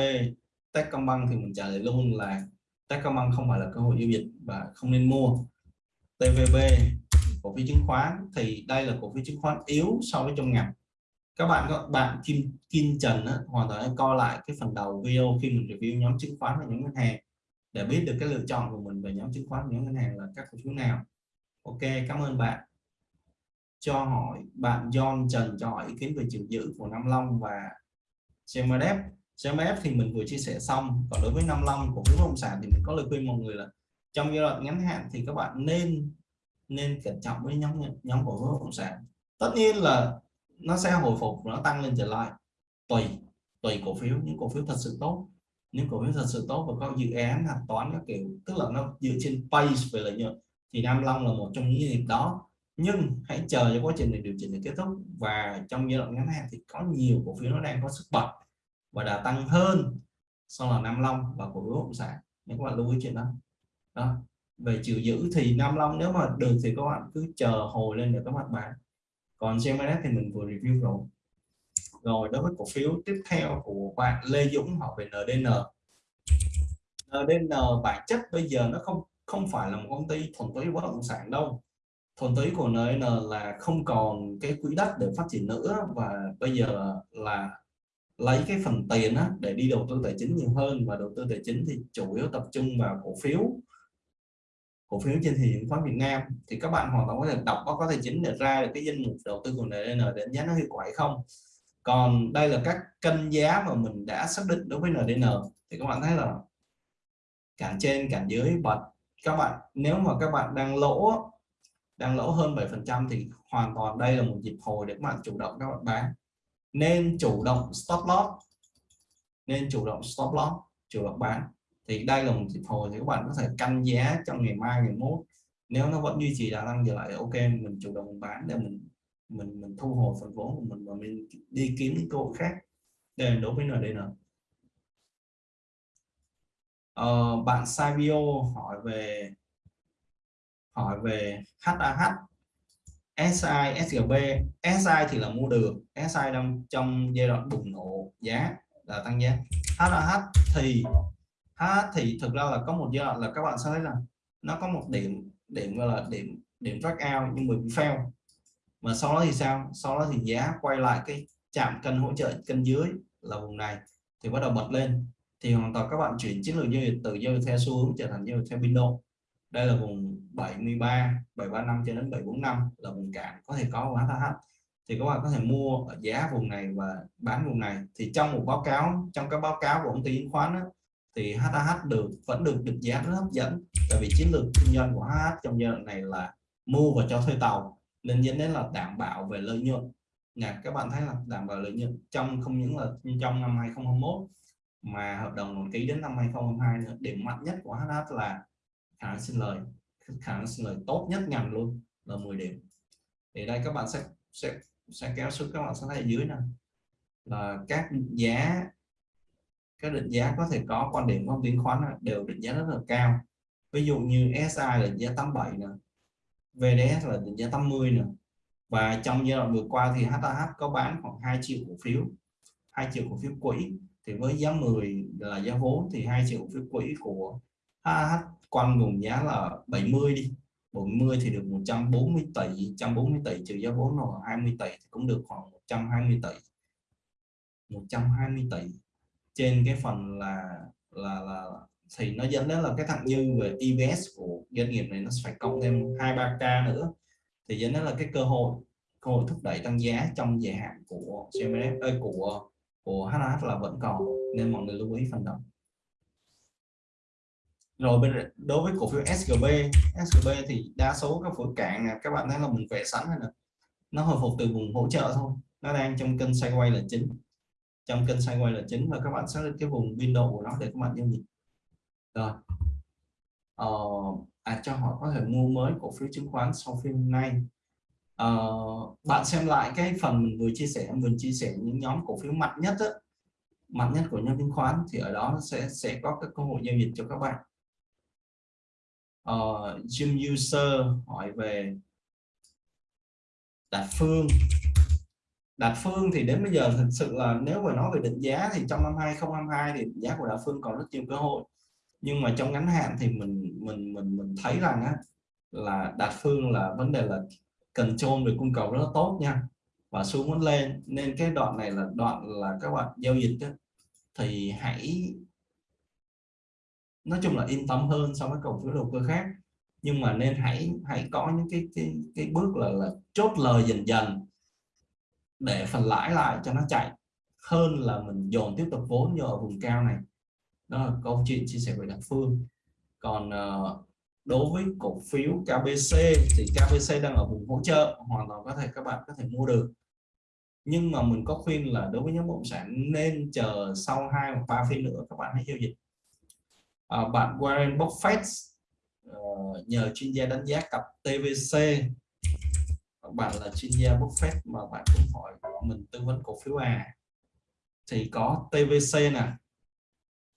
[SPEAKER 1] Techcombank thì mình trả lời luôn là Techcombank không phải là cơ hội giao dịch và không nên mua. TVB cổ phiếu chứng khoán thì đây là cổ phiếu chứng khoán yếu so với trong ngành các bạn các bạn Kim Kim Trần á, hoàn toàn coi lại cái phần đầu video khi mình review nhóm chứng khoán và nhóm ngân hàng để biết được cái lựa chọn của mình về nhóm chứng khoán và nhóm ngân hàng là các cổ phiếu nào. Ok cảm ơn bạn. Cho hỏi bạn John Trần cho hỏi ý kiến về chiều dự của Nam Long và CMF CMF thì mình vừa chia sẻ xong. Còn đối với Nam Long của phiếu bất động sản thì mình có lời khuyên mọi người là trong giai đoạn ngắn hạn thì các bạn nên nên cẩn trọng với nhóm nhóm cổ phiếu bất động sản. Tất nhiên là nó sẽ hồi phục nó tăng lên trở lại. Tùy tùy cổ phiếu. Những cổ phiếu thật sự tốt. Những cổ phiếu thật sự tốt và có dự án hạch toán các kiểu, tức là nó dựa trên pace về lợi nhuận, thì Nam Long là một trong những doanh nghiệp đó. Nhưng hãy chờ cho quá trình này điều chỉnh để kết thúc. Và trong giai đoạn ngắn hạn thì có nhiều cổ phiếu nó đang có sức bật và đã tăng hơn so là Nam Long và cổ phiếu bất động sản. Nếu các bạn lưu ý chuyện đó. Đó. Về chiều giữ thì Nam Long nếu mà được thì các bạn cứ chờ hồi lên để các bạn bán còn GMS thì mình vừa review rồi. Rồi đối với cổ phiếu tiếp theo của bạn Lê Dũng họ về NDN NDN bản chất bây giờ nó không không phải là một công ty thuần túy bất động sản đâu. Thuần túy của NN là không còn cái quỹ đất để phát triển nữa và bây giờ là lấy cái phần tiền á, để đi đầu tư tài chính nhiều hơn. Và đầu tư tài chính thì chủ yếu tập trung vào cổ phiếu cổ phiếu trên thị trường khoán Việt Nam, thì các bạn hoàn toàn có thể đọc báo cáo tài chính để ra được cái danh mục đầu tư của NDN để đánh giá nó hiệu quả hay không. Còn đây là các cân giá mà mình đã xác định đối với NDN thì các bạn thấy là cản trên cản dưới bật các bạn, nếu mà các bạn đang lỗ đang lỗ hơn 7 phần trăm thì hoàn toàn đây là một dịp hồi để các bạn chủ động, các bạn bán. Nên chủ động stop loss, nên chủ động stop loss, chủ động bán thì đây là một dịp hồi thì các bạn có thể canh giá trong ngày mai ngày mốt. Nếu nó vẫn duy trì đà tăng trở lại ok mình chủ động bán để mình mình mình thu hồi phần vốn của mình và mình đi kiếm những cơ hội khác. Đây là đối với NDN ờ, bạn Savio hỏi về hỏi về HAH SI, SGB SI thì là mua được. SI đang trong giai đoạn bùng nổ giá là tăng giá. HAH thì HAH thì thực ra là có một giai đoạn là các bạn sẽ thấy là nó có một điểm điểm gọi là điểm điểm track out nhưng mà bị fail. Mà sau đó thì sao? Sau đó thì giá quay lại cái chạm cân hỗ trợ cân dưới là vùng này thì bắt đầu bật lên. Thì hoàn toàn các bạn chuyển chiến lược giao dịch từ giao dịch theo xu hướng trở thành giao dịch theo window. Đây là vùng 73 735 cho đến 745 là vùng cản có thể có của HH thì các bạn có thể mua ở giá vùng này và bán vùng này. Thì trong một báo cáo trong các báo cáo của công ty chứng khoán đó, thì HAH được, vẫn được định giá rất hấp dẫn. Tại vì chiến lược kinh doanh của HH trong giai đoạn này là mua và cho thuê tàu, nên dẫn đến là đảm bảo về lợi nhuận. Nhà các bạn thấy là đảm bảo lợi nhuận trong, không những là trong năm 2021 mà hợp đồng còn ký đến năm 2022 nữa. Điểm mạnh nhất của HH là khả năng sinh lời. Khả năng sinh lời tốt nhất ngành luôn, là 10 điểm. Thì đây các bạn sẽ sẽ sẽ kéo xuống, các bạn sẽ thấy ở dưới này là các giá các định giá có thể có, quan điểm của chứng khoán đều định giá rất là cao. Ví dụ như SI là định giá 87 nè VDS là định giá 80 nè. Và trong giai đoạn vừa qua thì HAH có bán khoảng 2 triệu cổ phiếu 2 triệu cổ phiếu quỹ. Thì với giá 10 là giá vốn thì 2 triệu cổ phiếu quỹ của HAH quanh vùng giá là 70 đi. 40 thì được 140 tỷ 140 tỷ trừ giá vốn là 20 tỷ thì cũng được khoảng 120 tỷ. 120 tỷ trên cái phần là là là thì nó dẫn đến là cái thặng dư về EPS của doanh nghiệp này nó phải cộng thêm 2 3 k nữa. Thì dẫn đến là cái cơ hội cơ hội thúc đẩy tăng giá trong dài hạn của CMS ơi của của HH là vẫn còn, nên mọi người lưu ý phần đó rồi bên đối với cổ phiếu SGB SGB thì đa số các phổi cạn các bạn thấy là mình vẽ sẵn rồi nè. Nó hồi phục từ vùng hỗ trợ thôi, nó đang trong kênh sideways là chính trong kênh sideways là chính và các bạn xác định cái vùng window của nó để các bạn giao dịch. Rồi. Ờ, à cho họ có thể mua mới cổ phiếu chứng khoán sau phim nay. Ờ, bạn xem lại cái phần mình vừa chia sẻ mình chia sẻ những nhóm cổ phiếu mạnh nhất đó, mạnh nhất của nhóm chứng khoán thì ở đó sẽ sẽ có các cơ hội giao dịch cho các bạn. Uh, Jim User hỏi về Đạt Phương. Đạt Phương thì đến bây giờ thực sự là nếu mà nói về định giá thì trong năm 2022 thì định giá của Đạt Phương còn rất nhiều cơ hội. Nhưng mà trong ngắn hạn thì mình mình mình mình thấy rằng á, là Đạt Phương là vấn đề là cần trôn về cung cầu rất là tốt nha. Và xuống vẫn lên nên cái đoạn này là đoạn là các bạn giao dịch á, thì hãy nói chung là yên tâm hơn so với cổ phiếu đầu cơ khác. Nhưng mà nên hãy hãy có những cái cái, cái bước là, là chốt lời dần dần để phần lãi lại cho nó chạy hơn là mình dồn tiếp tục vốn vô ở vùng cao này. Đó là câu chuyện chia sẻ với đặc Phương. Còn ờ, đối với cổ phiếu KBC thì KBC đang ở vùng hỗ trợ hoàn toàn có thể các bạn có thể mua được. Nhưng mà mình có khuyên là đối với nhóm bất động sản nên chờ sau hai hoặc ba phiên nữa các bạn hãy giao dịch. À, bạn Warren Buffett uh, nhờ chuyên gia đánh giá cặp TVC bạn là chuyên gia Buffett mà bạn cũng hỏi mình tư vấn cổ phiếu à thì có TVC nè.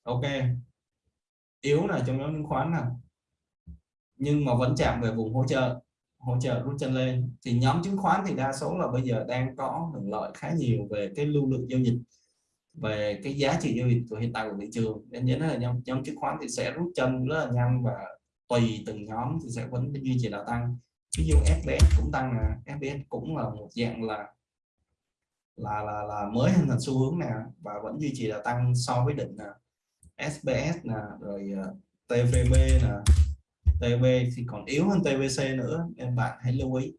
[SPEAKER 1] Ok. Yếu là trong nhóm chứng khoán nè. Nhưng mà vẫn chạm về vùng hỗ trợ hỗ trợ rút chân lên. Thì nhóm chứng khoán thì đa số là bây giờ đang có hưởng lợi khá nhiều về cái lưu lượng giao dịch về cái giá trị giao dịch của hiện tại của thị trường. Nên nhớ là nhóm, nhóm chứng khoán thì sẽ rút chân rất là nhanh và tùy từng nhóm thì sẽ vẫn duy trì đà tăng ví dụ FBS cũng tăng nè FBS cũng là một dạng là là là, là mới hình thành xu hướng nè và vẫn duy trì là tăng so với đỉnh nè. SBS nè rồi ờ, TVB nè. TB thì còn yếu hơn TVC nữa nên bạn hãy lưu ý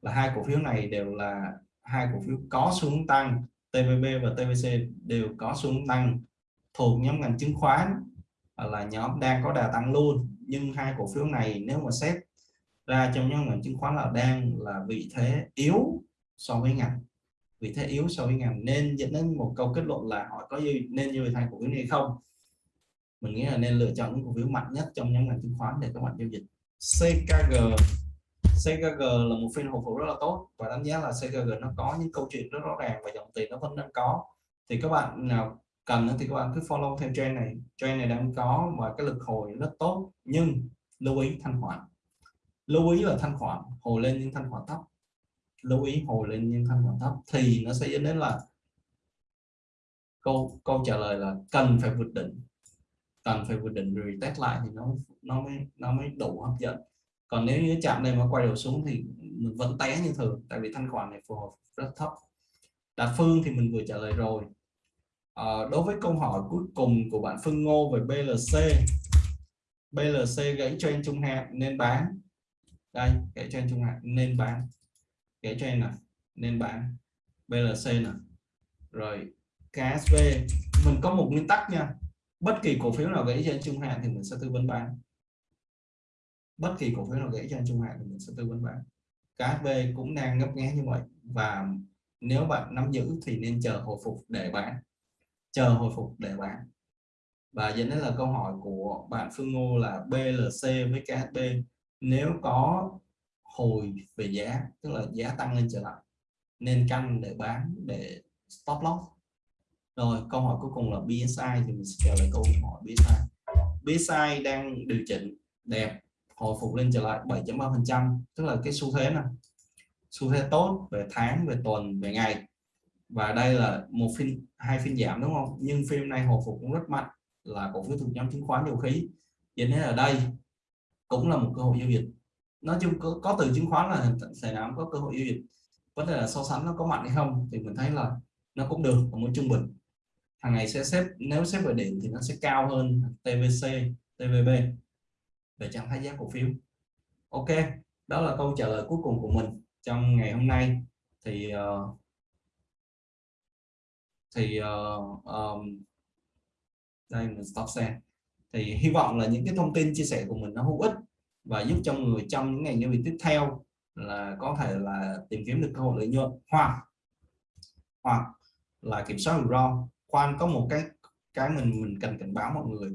[SPEAKER 1] là hai cổ phiếu này đều là hai cổ phiếu có xuống tăng. TVB và TVC đều có xuống tăng thuộc nhóm ngành chứng khoán là nhóm đang có đà tăng luôn. Nhưng hai cổ phiếu này nếu mà xét ra trong nhóm ngành chứng khoán là đang là vị thế yếu so với ngành, vị thế yếu so với ngành. Nên dẫn đến một câu kết luận là họ có gì nên như thay cổ phiếu này không? Mình nghĩ là nên lựa chọn những cổ phiếu mạnh nhất trong nhóm ngành chứng khoán để các bạn giao dịch. CKG CKG là một phiên hồi phục rất là tốt và đánh giá là CKG nó có những câu chuyện rất rõ ràng và dòng tiền nó vẫn đang có. Thì các bạn nào cần thì các bạn cứ follow theo trend này. Trend này đang có và cái lực hồi rất tốt, nhưng lưu ý thanh khoản lưu ý là thanh khoản hồi lên nhưng thanh khoản thấp. Lưu ý hồi lên nhưng thanh khoản thấp thì nó sẽ dẫn đến là câu câu trả lời là cần phải vượt đỉnh. Cần phải vượt đỉnh rồi test lại thì nó nó mới nó mới đủ hấp dẫn. Còn nếu như chạm đây mà quay đầu xuống thì mình vẫn té như thường tại vì thanh khoản này phù hợp rất thấp. Đạt phương thì mình vừa trả lời rồi. À, đối với câu hỏi cuối cùng của bạn Phương Ngô về BLC BLC gãy trên trung hạn nên bán đây kẻ trên trung hạn nên bán. Kẻ trên này nên bán. BLC nè. Rồi KSV mình có một nguyên tắc nha. Bất kỳ cổ phiếu nào gãy trên trung hạn thì mình sẽ tư vấn bán. Bất kỳ cổ phiếu nào gãy trên trung hạn thì mình sẽ tư vấn bán. KSV cũng đang ngấp nghé như vậy. Và nếu bạn nắm giữ thì nên chờ hồi phục để bán. Chờ hồi phục để bán. Và dẫn đến là câu hỏi của bạn Phương Ngô là BLC với KSB nếu có hồi về giá, tức là giá tăng lên trở lại, nên canh để bán để stop loss. Rồi, câu hỏi cuối cùng là BSI thì mình sẽ trả lời câu hỏi BSI BSI đang điều chỉnh đẹp, hồi phục lên trở lại 7.3% tức là cái xu thế này xu thế tốt về tháng, về tuần, về ngày. Và đây là một phiên, hai phiên giảm đúng không? Nhưng phim này hồi phục cũng rất mạnh, là cổ phiếu thuộc nhóm chứng khoán dầu khí. Vậy nên ở đây cũng là một cơ hội giao dịch. Nói chung có, có từ chứng khoán là sẽ nào có cơ hội giao dịch. Vấn đề là so sánh nó có mạnh hay không thì mình thấy là nó cũng được ở mức trung bình. Hàng ngày sẽ xếp nếu xếp về điểm thì nó sẽ cao hơn TVC TVB về trạng thái giá cổ phiếu. Ok đó là câu trả lời cuối cùng của mình trong ngày hôm nay. Thì uh, thì uh, um, đây mình stop xe thì hy vọng là những cái thông tin chia sẻ của mình nó hữu ích và giúp cho người trong những ngành nhân viên tiếp theo là có thể là tìm kiếm được cơ hội lợi nhuận. Hoặc hoặc là kiểm soát rủi ro. Khoan, có một cái cái mình mình cần cảnh báo mọi người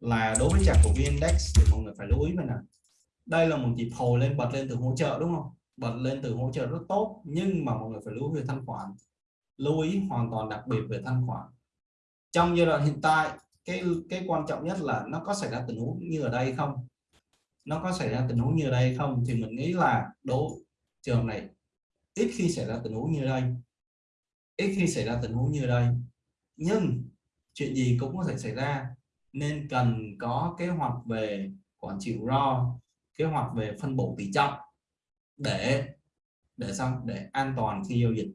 [SPEAKER 1] là đối với chart của VN-Index thì mọi người phải lưu ý về này đây là một nhịp hồi lên, bật lên từ hỗ trợ, đúng không? Bật lên từ hỗ trợ rất tốt, nhưng mà mọi người phải lưu ý về thanh khoản. Lưu ý hoàn toàn đặc biệt về thanh khoản. Trong giai đoạn hiện tại cái cái quan trọng nhất là nó có xảy ra tình huống như ở đây không? Nó có xảy ra tình huống như ở đây không? Thì mình nghĩ là đố trường này, ít khi xảy ra tình huống như đây. Ít khi xảy ra tình huống như đây. Nhưng chuyện gì cũng có thể xảy ra. Nên cần có kế hoạch về quản trị ro, kế hoạch về phân bổ tỷ trọng để để xong, để an toàn khi giao dịch.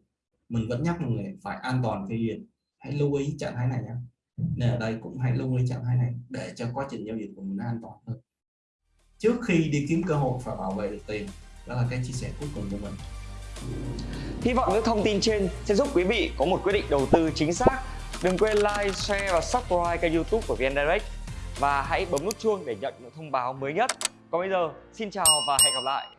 [SPEAKER 1] Mình vẫn nhắc mọi người phải an toàn khi giao dịch. Hãy lưu ý trạng thái này nhé nên ở đây cũng hãy lưu ý trạng thái này để cho quá trình giao dịch của mình an toàn hơn trước khi đi kiếm cơ hội và bảo vệ được tiền đó là cái chia sẻ cuối cùng của mình
[SPEAKER 2] Hy vọng những thông tin trên sẽ giúp quý vị có một quyết định đầu tư chính xác. Đừng quên like, share và subscribe kênh youtube của VN Direct và hãy bấm nút chuông để nhận những thông báo mới nhất. Còn bây giờ, xin chào và hẹn gặp lại!